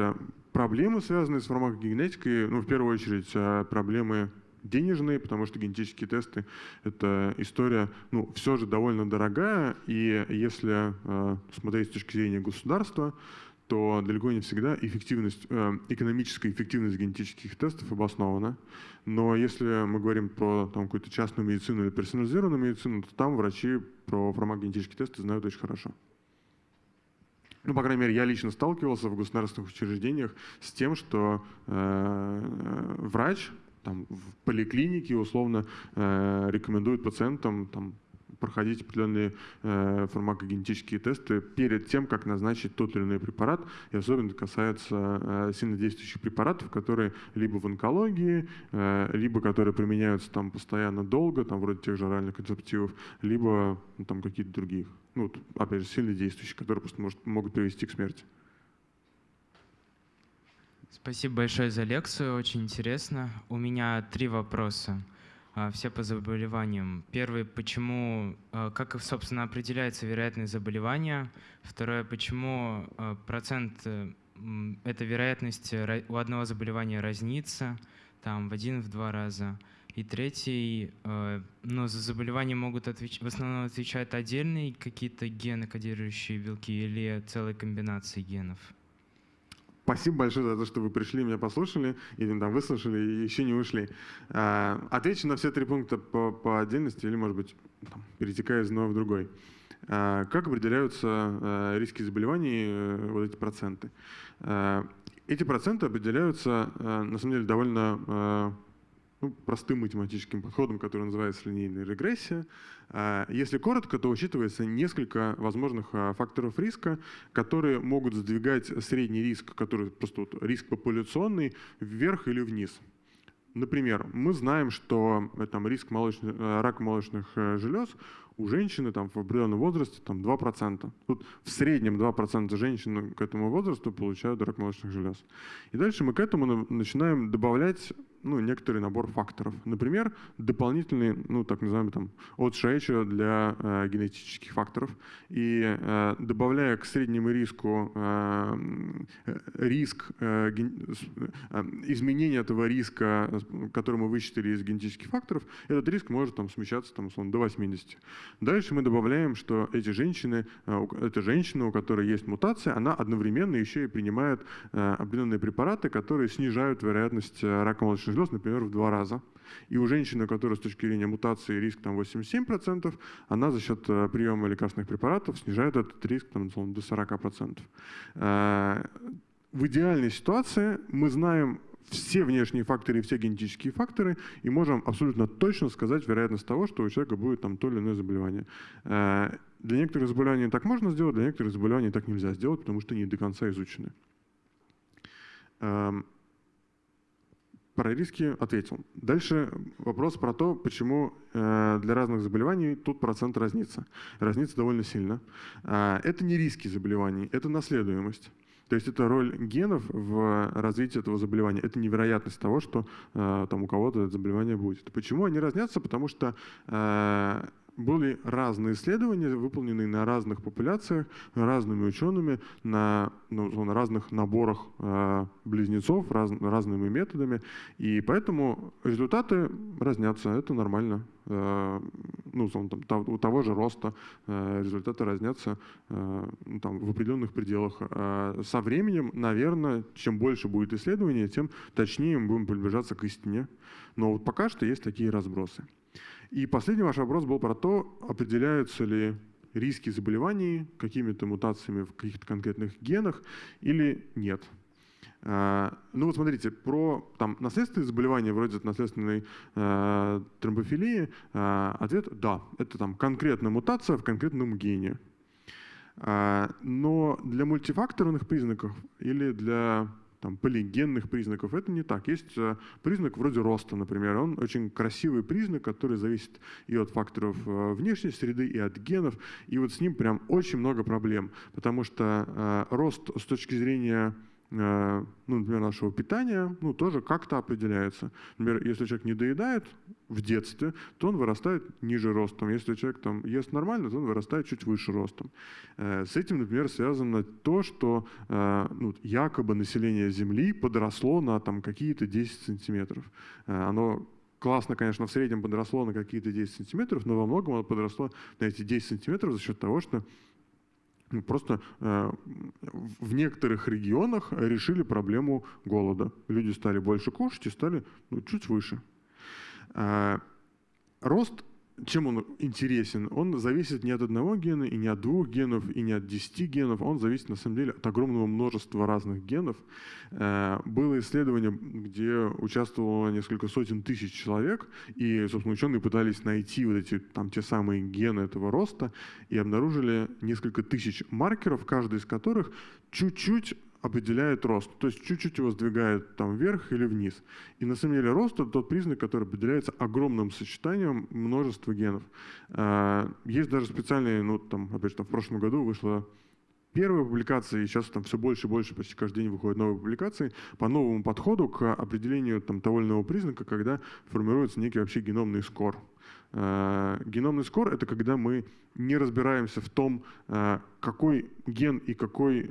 проблемы, связанные с фармакогенетикой. Ну, в первую очередь, проблемы денежные, потому что генетические тесты — это история, ну, все же довольно дорогая, и если э, смотреть с точки зрения государства, то далеко не всегда эффективность, э, экономическая эффективность генетических тестов обоснована. Но если мы говорим про какую-то частную медицину или персонализированную медицину, то там врачи про фармакогенетические тесты знают очень хорошо. Ну, по крайней мере, я лично сталкивался в государственных учреждениях с тем, что э, врач там, в поликлинике условно э, рекомендуют пациентам там, проходить определенные э, фармакогенетические тесты перед тем, как назначить тот или иной препарат. И особенно это касается э, сильнодействующих препаратов, которые либо в онкологии, э, либо которые применяются там постоянно долго, там вроде тех же оральных контрацептивов, либо ну, там какие-то другие. Ну, опять же, сильнодействующие, которые просто может, могут привести к смерти. Спасибо большое за лекцию, очень интересно. У меня три вопроса, а, все по заболеваниям. Первый, почему, а, как, собственно, определяется вероятность заболевания? Второе, почему а, процент э, этой вероятности у одного заболевания разнится, там в один, в два раза? И третий, ну, за заболевание могут отвеч... в основном отвечать отдельные какие-то гены, кодирующие белки, или целые комбинации генов? Спасибо большое за то, что вы пришли, меня послушали, или там выслушали и еще не ушли. А, отвечу на все три пункта по, по отдельности или, может быть, там, перетекая из одного в другой. А, как определяются а, риски заболеваний, э, вот эти проценты? Эти проценты определяются, на самом деле, довольно ну, простым математическим подходом, который называется линейная регрессия. А, если коротко, то учитывается несколько возможных а, факторов риска, которые могут сдвигать средний риск, который просто вот риск популяционный, вверх или вниз. Например, мы знаем, что э, там, риск молочных, э, рака молочных э, желез у женщины там, в определенном возрасте там, 2%. Тут в среднем 2% женщин к этому возрасту получают рак молочных желез. И дальше мы к этому начинаем добавлять ну, некоторый набор факторов. Например, дополнительный, ну, так называемый там, odds ratio для э, генетических факторов. И э, добавляя к среднему риску э, риск, э, ген, э, этого риска, который мы вычислили из генетических факторов, этот риск может там, смещаться там, условно, до 80. Дальше мы добавляем, что эти женщины, э, эта женщина, у которой есть мутация, она одновременно еще и принимает э, определенные препараты, которые снижают вероятность э, рака молочных желез, например, в два раза. И у женщины, у которой с точки зрения мутации риск там 87%, она за счет приема лекарственных препаратов снижает этот риск там, до 40%. В идеальной ситуации мы знаем все внешние факторы и все генетические факторы и можем абсолютно точно сказать вероятность того, что у человека будет там то или иное заболевание. Э, для некоторых заболеваний так можно сделать, для некоторых заболеваний так нельзя сделать, потому что они до конца изучены. Эм, про риски ответил. Дальше вопрос про то, почему э, для разных заболеваний тут процент разнится. Разнится довольно сильно. Э, это не риски заболеваний, это наследуемость. То есть это роль генов в развитии этого заболевания. Это невероятность того, что э, там у кого-то это заболевание будет. Почему они разнятся? Потому что э, были разные исследования, выполненные на разных популяциях, разными учеными, на, ну, на разных наборах э, близнецов, раз, разными методами. И поэтому результаты разнятся, это нормально. Э, ну, там, у того же роста э, результаты разнятся э, ну, там, в определенных пределах. Э, со временем, наверное, чем больше будет исследований, тем точнее мы будем приближаться к истине. Но вот пока что есть такие разбросы. И последний ваш вопрос был про то, определяются ли риски заболеваний какими-то мутациями в каких-то конкретных генах или нет. А, ну вот смотрите, про там, наследственные заболевания, вроде наследственной э, тромбофилии, э, ответ – да, это там конкретная мутация в конкретном гене. А, но для мультифакторных признаков или для там, полигенных признаков. Это не так. Есть э, признак вроде роста, например. Он очень красивый признак, который зависит и от факторов э, внешней среды, и от генов. И вот с ним прям очень много проблем, потому что э, рост с точки зрения ну, например, нашего питания, ну, тоже как-то определяется. Например, если человек не доедает в детстве, то он вырастает ниже ростом. Если человек там ест нормально, то он вырастает чуть выше ростом. Э, с этим, например, связано то, что э, ну, якобы население Земли подросло на там какие-то 10 сантиметров. Оно классно, конечно, в среднем подросло на какие-то 10 сантиметров, но во многом оно подросло на эти 10 сантиметров за счет того, что просто э, в некоторых регионах решили проблему голода. Люди стали больше кушать и стали ну, чуть выше. Э, рост чем он интересен? Он зависит не от одного гена, и не от двух генов, и не от десяти генов. Он зависит, на самом деле, от огромного множества разных генов. Э, было исследование, где участвовало несколько сотен тысяч человек, и, собственно, ученые пытались найти вот эти, там, те самые гены этого роста, и обнаружили несколько тысяч маркеров, каждый из которых чуть-чуть определяет рост, то есть чуть-чуть его сдвигает там вверх или вниз. И на самом деле рост это тот признак, который определяется огромным сочетанием множества генов. А, есть даже специальные, ну там, опять же, там, в прошлом году вышла первая публикация, и сейчас там все больше и больше, почти каждый день выходят новые публикации по новому подходу к определению там, того или иного признака, когда формируется некий вообще геномный скор. А, геномный скор — это когда мы не разбираемся в том, а, какой ген и какой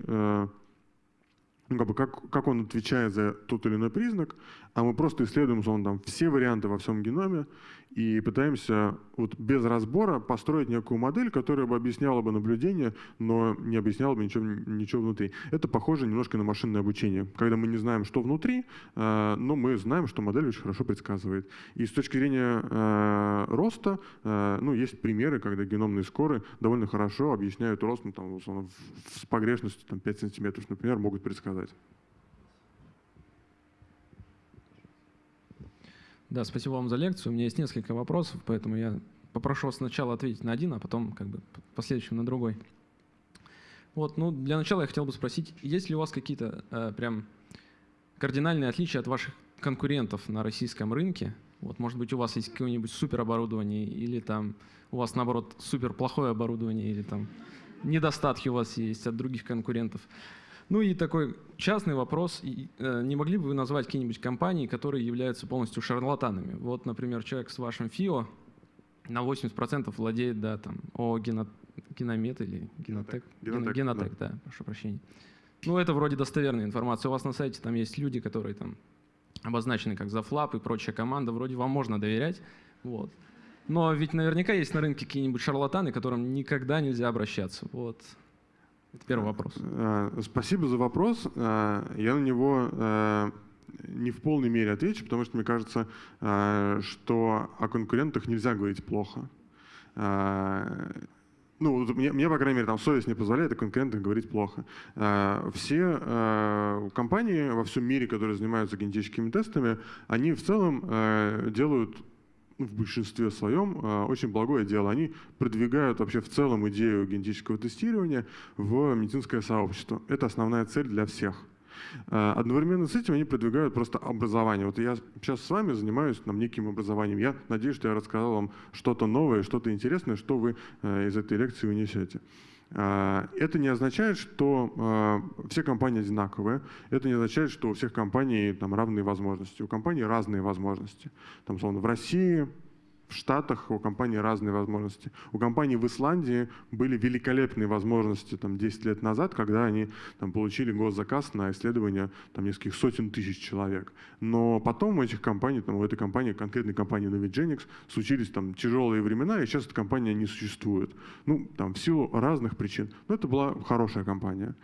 ну, как, бы как, как он отвечает за тот или иной признак, а мы просто исследуем он, там, все варианты во всем геноме и пытаемся вот без разбора построить некую модель, которая бы объясняла бы наблюдение, но не объясняла бы ничего, ничего внутри. Это похоже немножко на машинное обучение, когда мы не знаем, что внутри, э, но мы знаем, что модель очень хорошо предсказывает. И с точки зрения э, роста, э, ну, есть примеры, когда геномные скоры довольно хорошо объясняют рост ну, там, условно, с погрешностью там, 5 сантиметров, например, могут предсказать. Да, спасибо вам за лекцию. У меня есть несколько вопросов, поэтому я попрошу сначала ответить на один, а потом как бы последующим на другой. Вот, ну, для начала я хотел бы спросить, есть ли у вас какие-то э, прям кардинальные отличия от ваших конкурентов на российском рынке? Вот, может быть, у вас есть какое-нибудь супероборудование, или там у вас, наоборот, супер плохое оборудование, или там недостатки у вас есть от других конкурентов. Ну и такой частный вопрос. Э, не могли бы вы назвать какие-нибудь компании, которые являются полностью шарлатанами? Вот, например, человек с вашим ФИО на 80% владеет, да, там, о гено, геномет или генотек? Генотек, генотек да. да, прошу прощения. Ну, это вроде достоверная информация. У вас на сайте там есть люди, которые там обозначены как Зафлап и прочая команда. Вроде вам можно доверять. Вот. Но ведь наверняка есть на рынке какие-нибудь шарлатаны, к которым никогда нельзя обращаться. Вот. Это первый вопрос. Э, спасибо за вопрос. Э, я на него э, не в полной мере отвечу, потому что мне кажется, что о конкурентах нельзя говорить плохо. Ну, мне, мне, по крайней мере, там совесть не позволяет о конкурентах говорить плохо. Все компании во всем мире, которые занимаются генетическими тестами, они в целом делают в большинстве своем а, очень благое дело. Они продвигают вообще в целом идею генетического тестирования в медицинское сообщество. Это основная цель для всех. А, одновременно с этим они продвигают просто образование. Вот я сейчас с вами занимаюсь там, неким образованием. Я надеюсь, что я рассказал вам что-то новое, что-то интересное, что вы э, из этой лекции унесете. А, это не означает, что а, все компании одинаковые. Это не означает, что у всех компаний там равные возможности. У компаний разные возможности. Там, словно в России в Штатах у компании разные возможности. У компании в Исландии были великолепные возможности там, 10 лет назад, когда они там, получили госзаказ на исследование там, нескольких сотен тысяч человек. Но потом у этих компаний, там, у этой компании, конкретной компании Novigenics, случились там, тяжелые времена, и сейчас эта компания не существует. Ну, там, в силу разных причин. Но это была хорошая компания.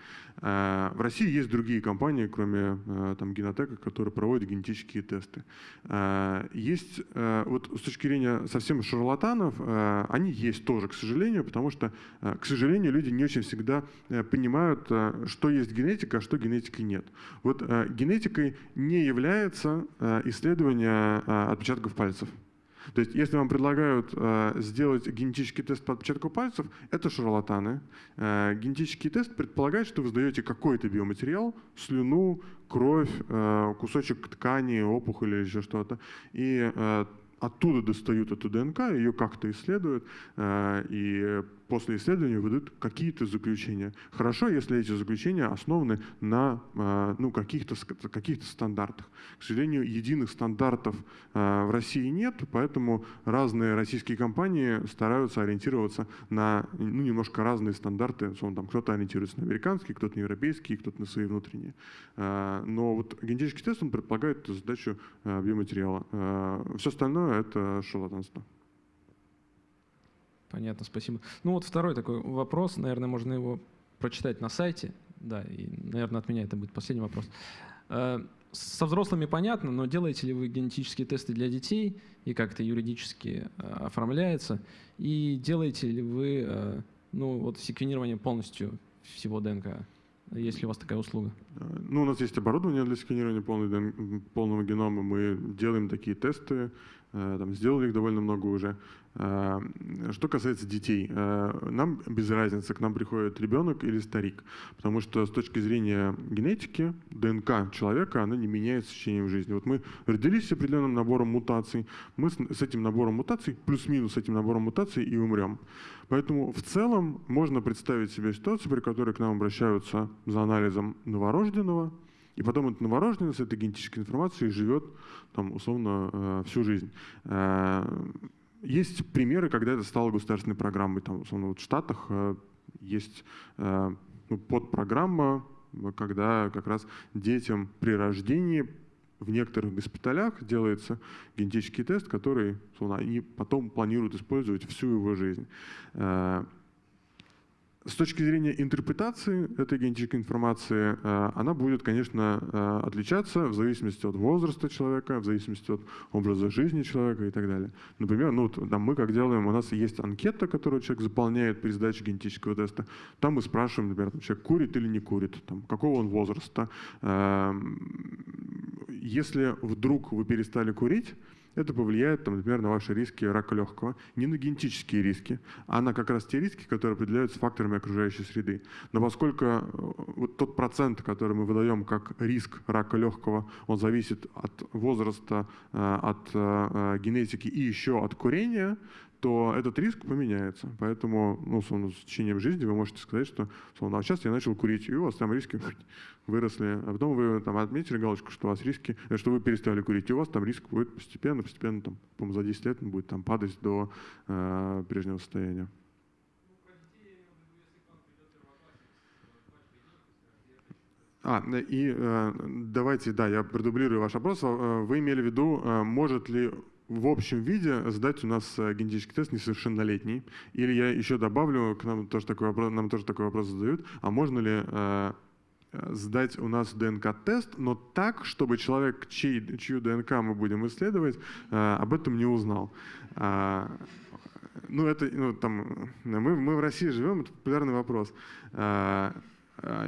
Э, в России есть другие компании, кроме э, там, Генотека, которые проводят генетические тесты. Э, есть, вот с точки зрения совсем шарлатанов, они есть тоже, к сожалению, потому что, к сожалению, люди не очень всегда понимают, что есть генетика, а что генетики нет. Вот генетикой не является исследование отпечатков пальцев. То есть если вам предлагают э, сделать генетический тест по отпечатку пальцев, это шарлатаны. Э, генетический тест предполагает, что вы сдаете какой-то биоматериал, слюну, кровь, э, кусочек ткани, опухоль или еще что-то, и э, оттуда достают эту ДНК, ее как-то исследуют, э, и после исследования выдают какие-то заключения. Хорошо, если эти заключения основаны на э, ну, каких-то каких стандартах. К сожалению, единых стандартов э, в России нет, поэтому разные российские компании стараются ориентироваться на ну, немножко разные стандарты. Кто-то ориентируется на американские, кто-то на европейские, кто-то на свои внутренние. Но вот генетический тест он предполагает задачу биоматериала. Все остальное — это шарлатанство. Понятно, спасибо. Ну вот второй такой вопрос, наверное, можно его прочитать на сайте. Да, и, наверное, от меня это будет последний вопрос. Э, со взрослыми понятно, но делаете ли вы генетические тесты для детей и как это юридически э, оформляется? И делаете ли вы э, ну, вот секвенирование полностью всего ДНК? Есть ли у вас такая услуга? Ну, у нас есть оборудование для сканирования полной, полного генома. Мы делаем такие тесты, там, сделали их довольно много уже. Э, что касается детей, э, нам без разницы, к нам приходит ребенок или старик, потому что с точки зрения генетики ДНК человека, она не меняется с течением жизни. Вот мы родились с определенным набором мутаций, мы с этим набором мутаций, плюс-минус с этим набором мутаций и умрем. Поэтому в целом можно представить себе ситуацию, при которой к нам обращаются за анализом новорожденного, и потом этот новорожденный с этой генетической информацией живет там, условно э, всю жизнь. Есть примеры, когда это стало государственной программой. Там, условно, вот в Штатах э, есть э, ну, подпрограмма, когда как раз детям при рождении в некоторых госпиталях делается генетический тест, который условно, они потом планируют использовать всю его жизнь. С точки зрения интерпретации этой генетической информации, э, она будет, конечно, э, отличаться в зависимости от возраста человека, в зависимости от образа жизни человека и так далее. Например, ну, там мы как делаем, у нас есть анкета, которую человек заполняет при сдаче генетического теста. Там мы спрашиваем, например, человек курит или не курит, там, какого он возраста. Эм, если вдруг вы перестали курить, это повлияет, там, например, на ваши риски рака легкого. Не на генетические риски, а на как раз те риски, которые определяются факторами окружающей среды. Но поскольку э, вот тот процент, который мы выдаем как риск рака легкого, он зависит от возраста, э, от э, генетики и еще от курения, то этот риск поменяется. Поэтому ну, условно, с течением жизни вы можете сказать, что условно, а сейчас я начал курить, и у вас там риски выросли. А потом вы там отметили галочку, что у вас риски, э, что вы перестали курить, и у вас там риск будет постепенно, постепенно, там, по за 10 лет он будет там падать до э, прежнего состояния. А, и э, давайте, да, я продублирую ваш вопрос. Э, вы имели в виду, э, может ли в общем виде сдать у нас э, генетический тест несовершеннолетний. Или я еще добавлю, к нам тоже такой вопрос, нам тоже такой вопрос задают, а можно ли э, э сдать у нас ДНК-тест, но так, чтобы человек, чей, чью ДНК мы будем исследовать, э, об этом не узнал. А, ну, это, ну, там, мы, мы в России живем, это популярный вопрос. А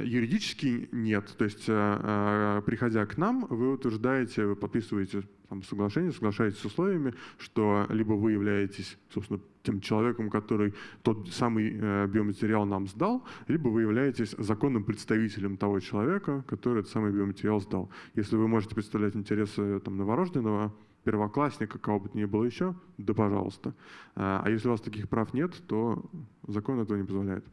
юридически нет. То есть, приходя к нам, вы утверждаете, вы подписываете там, соглашение, соглашаетесь с условиями, что либо вы являетесь, собственно, тем человеком, который тот самый э, биоматериал нам сдал, либо вы являетесь законным представителем того человека, который этот самый биоматериал сдал. Если вы можете представлять интересы там, новорожденного, первоклассника, кого бы то ни было еще, да пожалуйста. А если у вас таких прав нет, то закон этого не позволяет.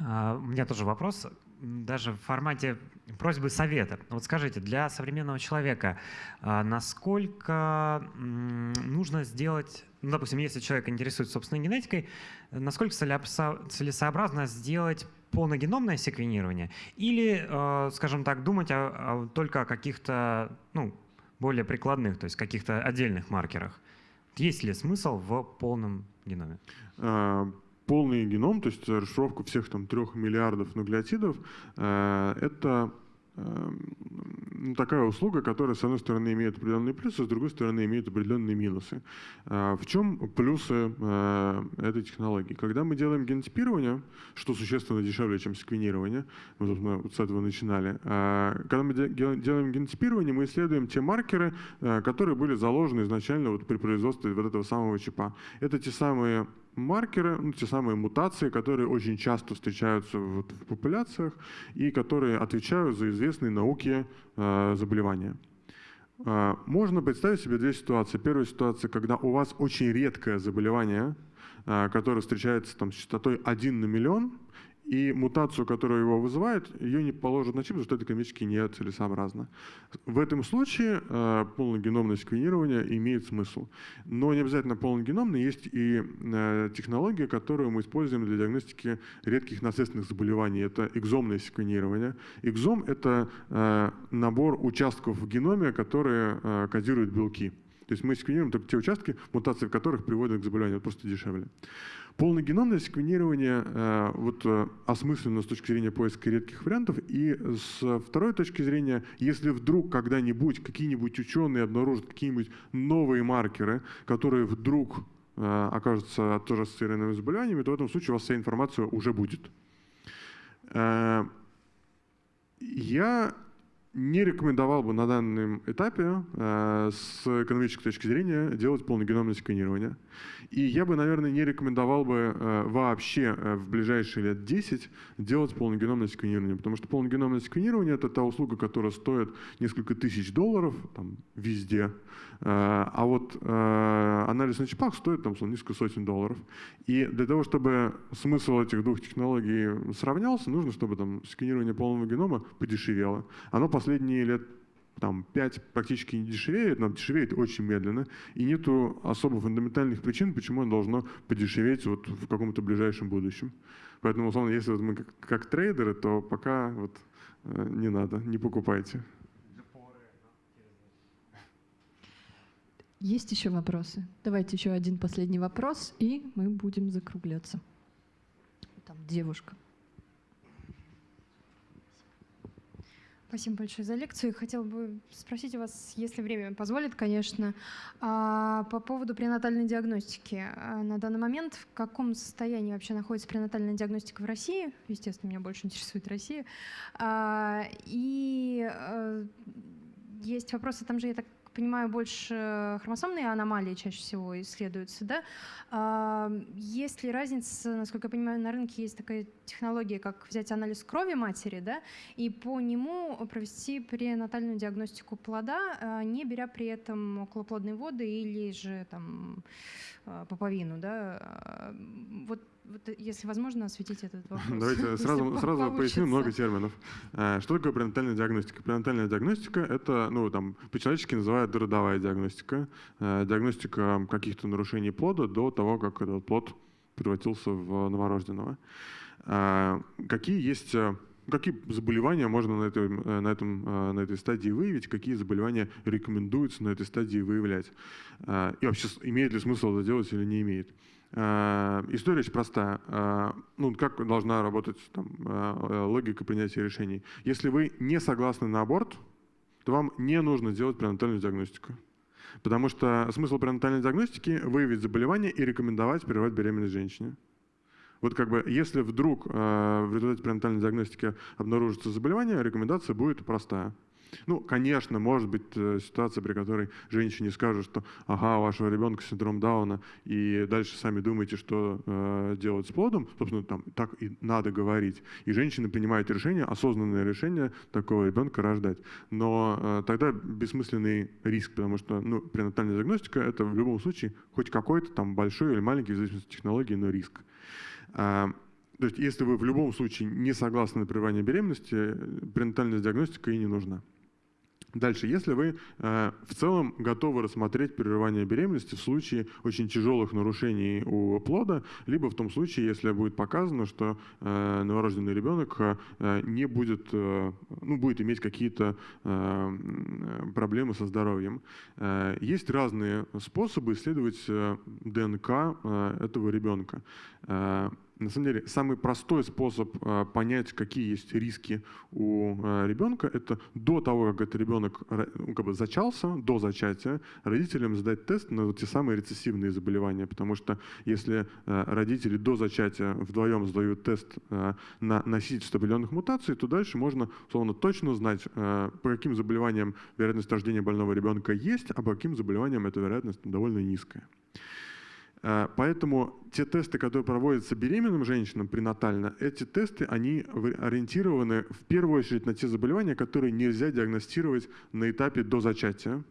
А, у меня тоже вопрос даже в формате просьбы совета. Вот скажите, для современного человека а, насколько нужно сделать, ну, допустим, если человек интересуется собственной генетикой, насколько целесообразно сделать полногеномное секвенирование или, а, скажем так, думать о, о, только о каких-то ну, более прикладных, то есть каких-то отдельных маркерах? Есть ли смысл в полном геноме? А, полный геном, то есть расшифровка всех там трех миллиардов нуклеотидов, э, это э, ну, такая услуга, которая, с одной стороны, имеет определенные плюсы, с другой стороны, имеет определенные минусы. А, в чем плюсы а, этой технологии? Когда мы делаем генотипирование, что существенно дешевле, чем секвенирование, мы, вот с этого начинали, а, когда мы делаем генотипирование, мы исследуем те маркеры, которые были заложены изначально вот при производстве вот этого самого чипа. Это те самые маркеры, ну, те самые мутации, которые очень часто встречаются в, в популяциях и которые отвечают за известные науке э, заболевания. Э, можно представить себе две ситуации. Первая ситуация, когда у вас очень редкое заболевание, э, которое встречается там, с частотой 1 на миллион, и мутацию, которая его вызывает, ее не положат на чип, потому что это экономически нецелесообразно. В этом случае э, полногеномное секвенирование имеет смысл. Но не обязательно полногеномное, есть и э, технология, которую мы используем для диагностики редких наследственных заболеваний. Это экзомное секвенирование. Экзом — это э, набор участков в геноме, которые э, кодируют белки. То есть мы секвенируем только те участки, мутации в которых приводят к заболеванию, просто дешевле. Полногеномное секвенирование э, вот, э, осмысленно с точки зрения поиска редких вариантов, и с второй точки зрения, если вдруг когда-нибудь какие-нибудь ученые обнаружат какие-нибудь новые маркеры, которые вдруг э, окажутся тоже ассоциированными заболеваниями, то в этом случае у вас вся информация уже будет. Я не рекомендовал бы на данном этапе э, с экономической точки зрения делать полногеномное секвенирование. И я бы, наверное, не рекомендовал бы э, вообще э, в ближайшие лет 10 делать полногеномное секвенирование, потому что полногеномное секвенирование — это та услуга, которая стоит несколько тысяч долларов там, везде, а вот анализ на чипах стоит там, несколько сотен долларов. И для того, чтобы смысл этих двух технологий сравнялся, нужно, чтобы там, секвенирование полного генома подешевело. Оно последние лет там, 5 практически не дешевеет, но дешевеет очень медленно, и нету особо фундаментальных причин, почему оно должно подешеветь вот в каком-то ближайшем будущем. Поэтому, условно, если вот мы как, как трейдеры, то пока вот э, не надо, не покупайте. Есть еще вопросы? Давайте еще один последний вопрос, и мы будем закругляться. Там девушка. Спасибо большое за лекцию. Хотела бы спросить у вас, если время позволит, конечно, а, по поводу пренатальной диагностики. А, на данный момент в каком состоянии вообще находится пренатальная диагностика в России? Естественно, меня больше интересует Россия. А, и есть вопросы, там же, я так понимаю, больше хромосомные аномалии чаще всего исследуются, да? А, есть ли разница, насколько я понимаю, на рынке есть такая технология, как взять анализ крови матери, да, и по нему провести пренатальную диагностику плода, а, не беря при этом околоплодные воды или же там а, поповину, да? Вот вот, э, если возможно, осветить этот [laughs] вопрос. Давайте сразу, сразу поясню много терминов. Э, что такое пренатальная диагностика? Пренатальная диагностика — это, ну, там, по-человечески называют родовая диагностика. Э, диагностика каких-то нарушений плода до того, как этот плод превратился в новорожденного. Какие есть какие заболевания можно на, этой, на, этом, на этой стадии выявить, какие заболевания рекомендуется на этой стадии выявлять. И вообще, имеет ли смысл это делать или не имеет. Э, история очень простая. Э, ну, как должна работать там, э, логика принятия решений? Если вы не согласны на аборт, то вам не нужно делать пренатальную диагностику. Потому что смысл пренатальной диагностики – выявить заболевание и рекомендовать прервать беременность женщине. Вот как бы, если вдруг в результате пренатальной диагностики обнаружится заболевание, рекомендация будет простая. Ну, конечно, может быть э, ситуация, при которой женщине скажут, что ага, у вашего ребенка синдром Дауна, и дальше сами думаете, что э, делать с плодом, собственно, там так и надо говорить. И женщины принимают решение, осознанное решение такого ребенка рождать. Но э, тогда бессмысленный риск, потому что ну, пренатальная диагностика это в любом случае хоть какой-то там большой или маленький, в зависимости от технологии, но риск. А, то есть, если вы в любом случае не согласны на прерывание беременности, пренатальная диагностика и не нужна. Дальше, если вы э, в целом готовы рассмотреть прерывание беременности в случае очень тяжелых нарушений у плода, либо в том случае, если будет показано, что э, новорожденный ребенок э, не будет, э, ну, будет иметь какие-то э, проблемы со здоровьем. Э, есть разные способы исследовать э, ДНК э, этого ребенка. На самом деле, самый простой способ э, понять, какие есть риски у э, ребенка, это до того, как этот ребенок ну, как бы зачался, до зачатия, родителям сдать тест на те самые рецессивные заболевания. Потому что если э, родители до зачатия вдвоем сдают тест на носительство определенных мутаций, то дальше можно, условно, точно узнать, э, по каким заболеваниям вероятность рождения больного ребенка есть, а по каким заболеваниям эта вероятность довольно низкая. Э, поэтому те тесты, которые проводятся беременным женщинам пренатально, эти тесты, они ориентированы в первую очередь на те заболевания, которые нельзя диагностировать на этапе до зачатия.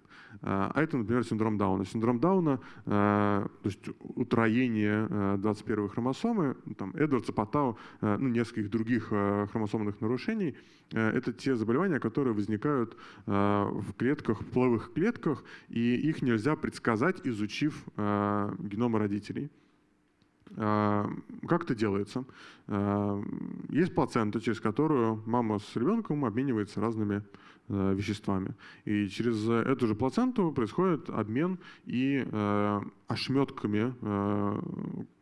А, а это, например, синдром Дауна. Синдром Дауна, а, то есть утроение 21 а, хромосомы, там, Эдвардса, Патау, ну, нескольких других хромосомных нарушений, это те заболевания, которые возникают в клетках, в половых клетках, и их нельзя предсказать, изучив геномы родителей. Как это делается? Есть плацента, через которую мама с ребенком обменивается разными Э, веществами. И через эту же плаценту происходит обмен и э, ошметками, э,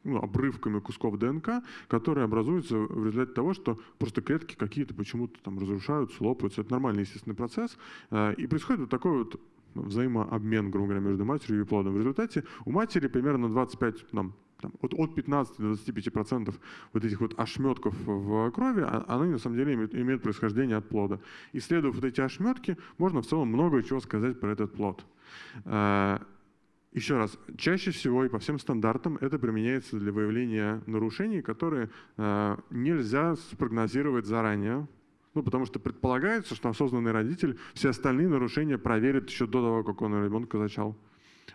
ну, обрывками кусков ДНК, которые образуются в результате того, что просто клетки какие-то почему-то там разрушаются, лопаются. Это нормальный естественный процесс. Э, и происходит вот такой вот взаимообмен, грубо говоря, между матерью и плодом. В результате у матери примерно 25, там, там, от, от 15 до 25 процентов вот этих вот ошметков в крови, а, они на самом деле имеют, имеют происхождение от плода. Исследуя вот эти ошметки, можно в целом много чего сказать про этот плод. А, еще раз, чаще всего и по всем стандартам это применяется для выявления нарушений, которые а, нельзя спрогнозировать заранее, ну, потому что предполагается, что осознанный родитель все остальные нарушения проверит еще до того, как он ребенка зачал.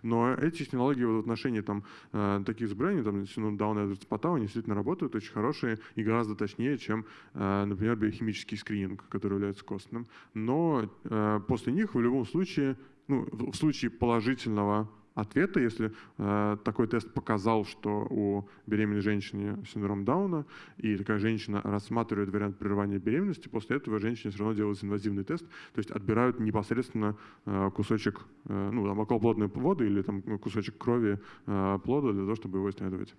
Но эти технологии в отношении там, э, таких заболеваний, там, синдром Дауна и Патау, они действительно работают очень хорошие и гораздо точнее, чем, э, например, биохимический скрининг, который является костным. Но э, после них в любом случае, ну, в случае положительного ответа, если э, такой тест показал, что у беременной женщины синдром Дауна, и такая женщина рассматривает вариант прерывания беременности, после этого женщине все равно делается инвазивный тест, то есть отбирают непосредственно э, кусочек, э, ну, там, околоплодной воды или там кусочек крови э, плода для того, чтобы его исследовать.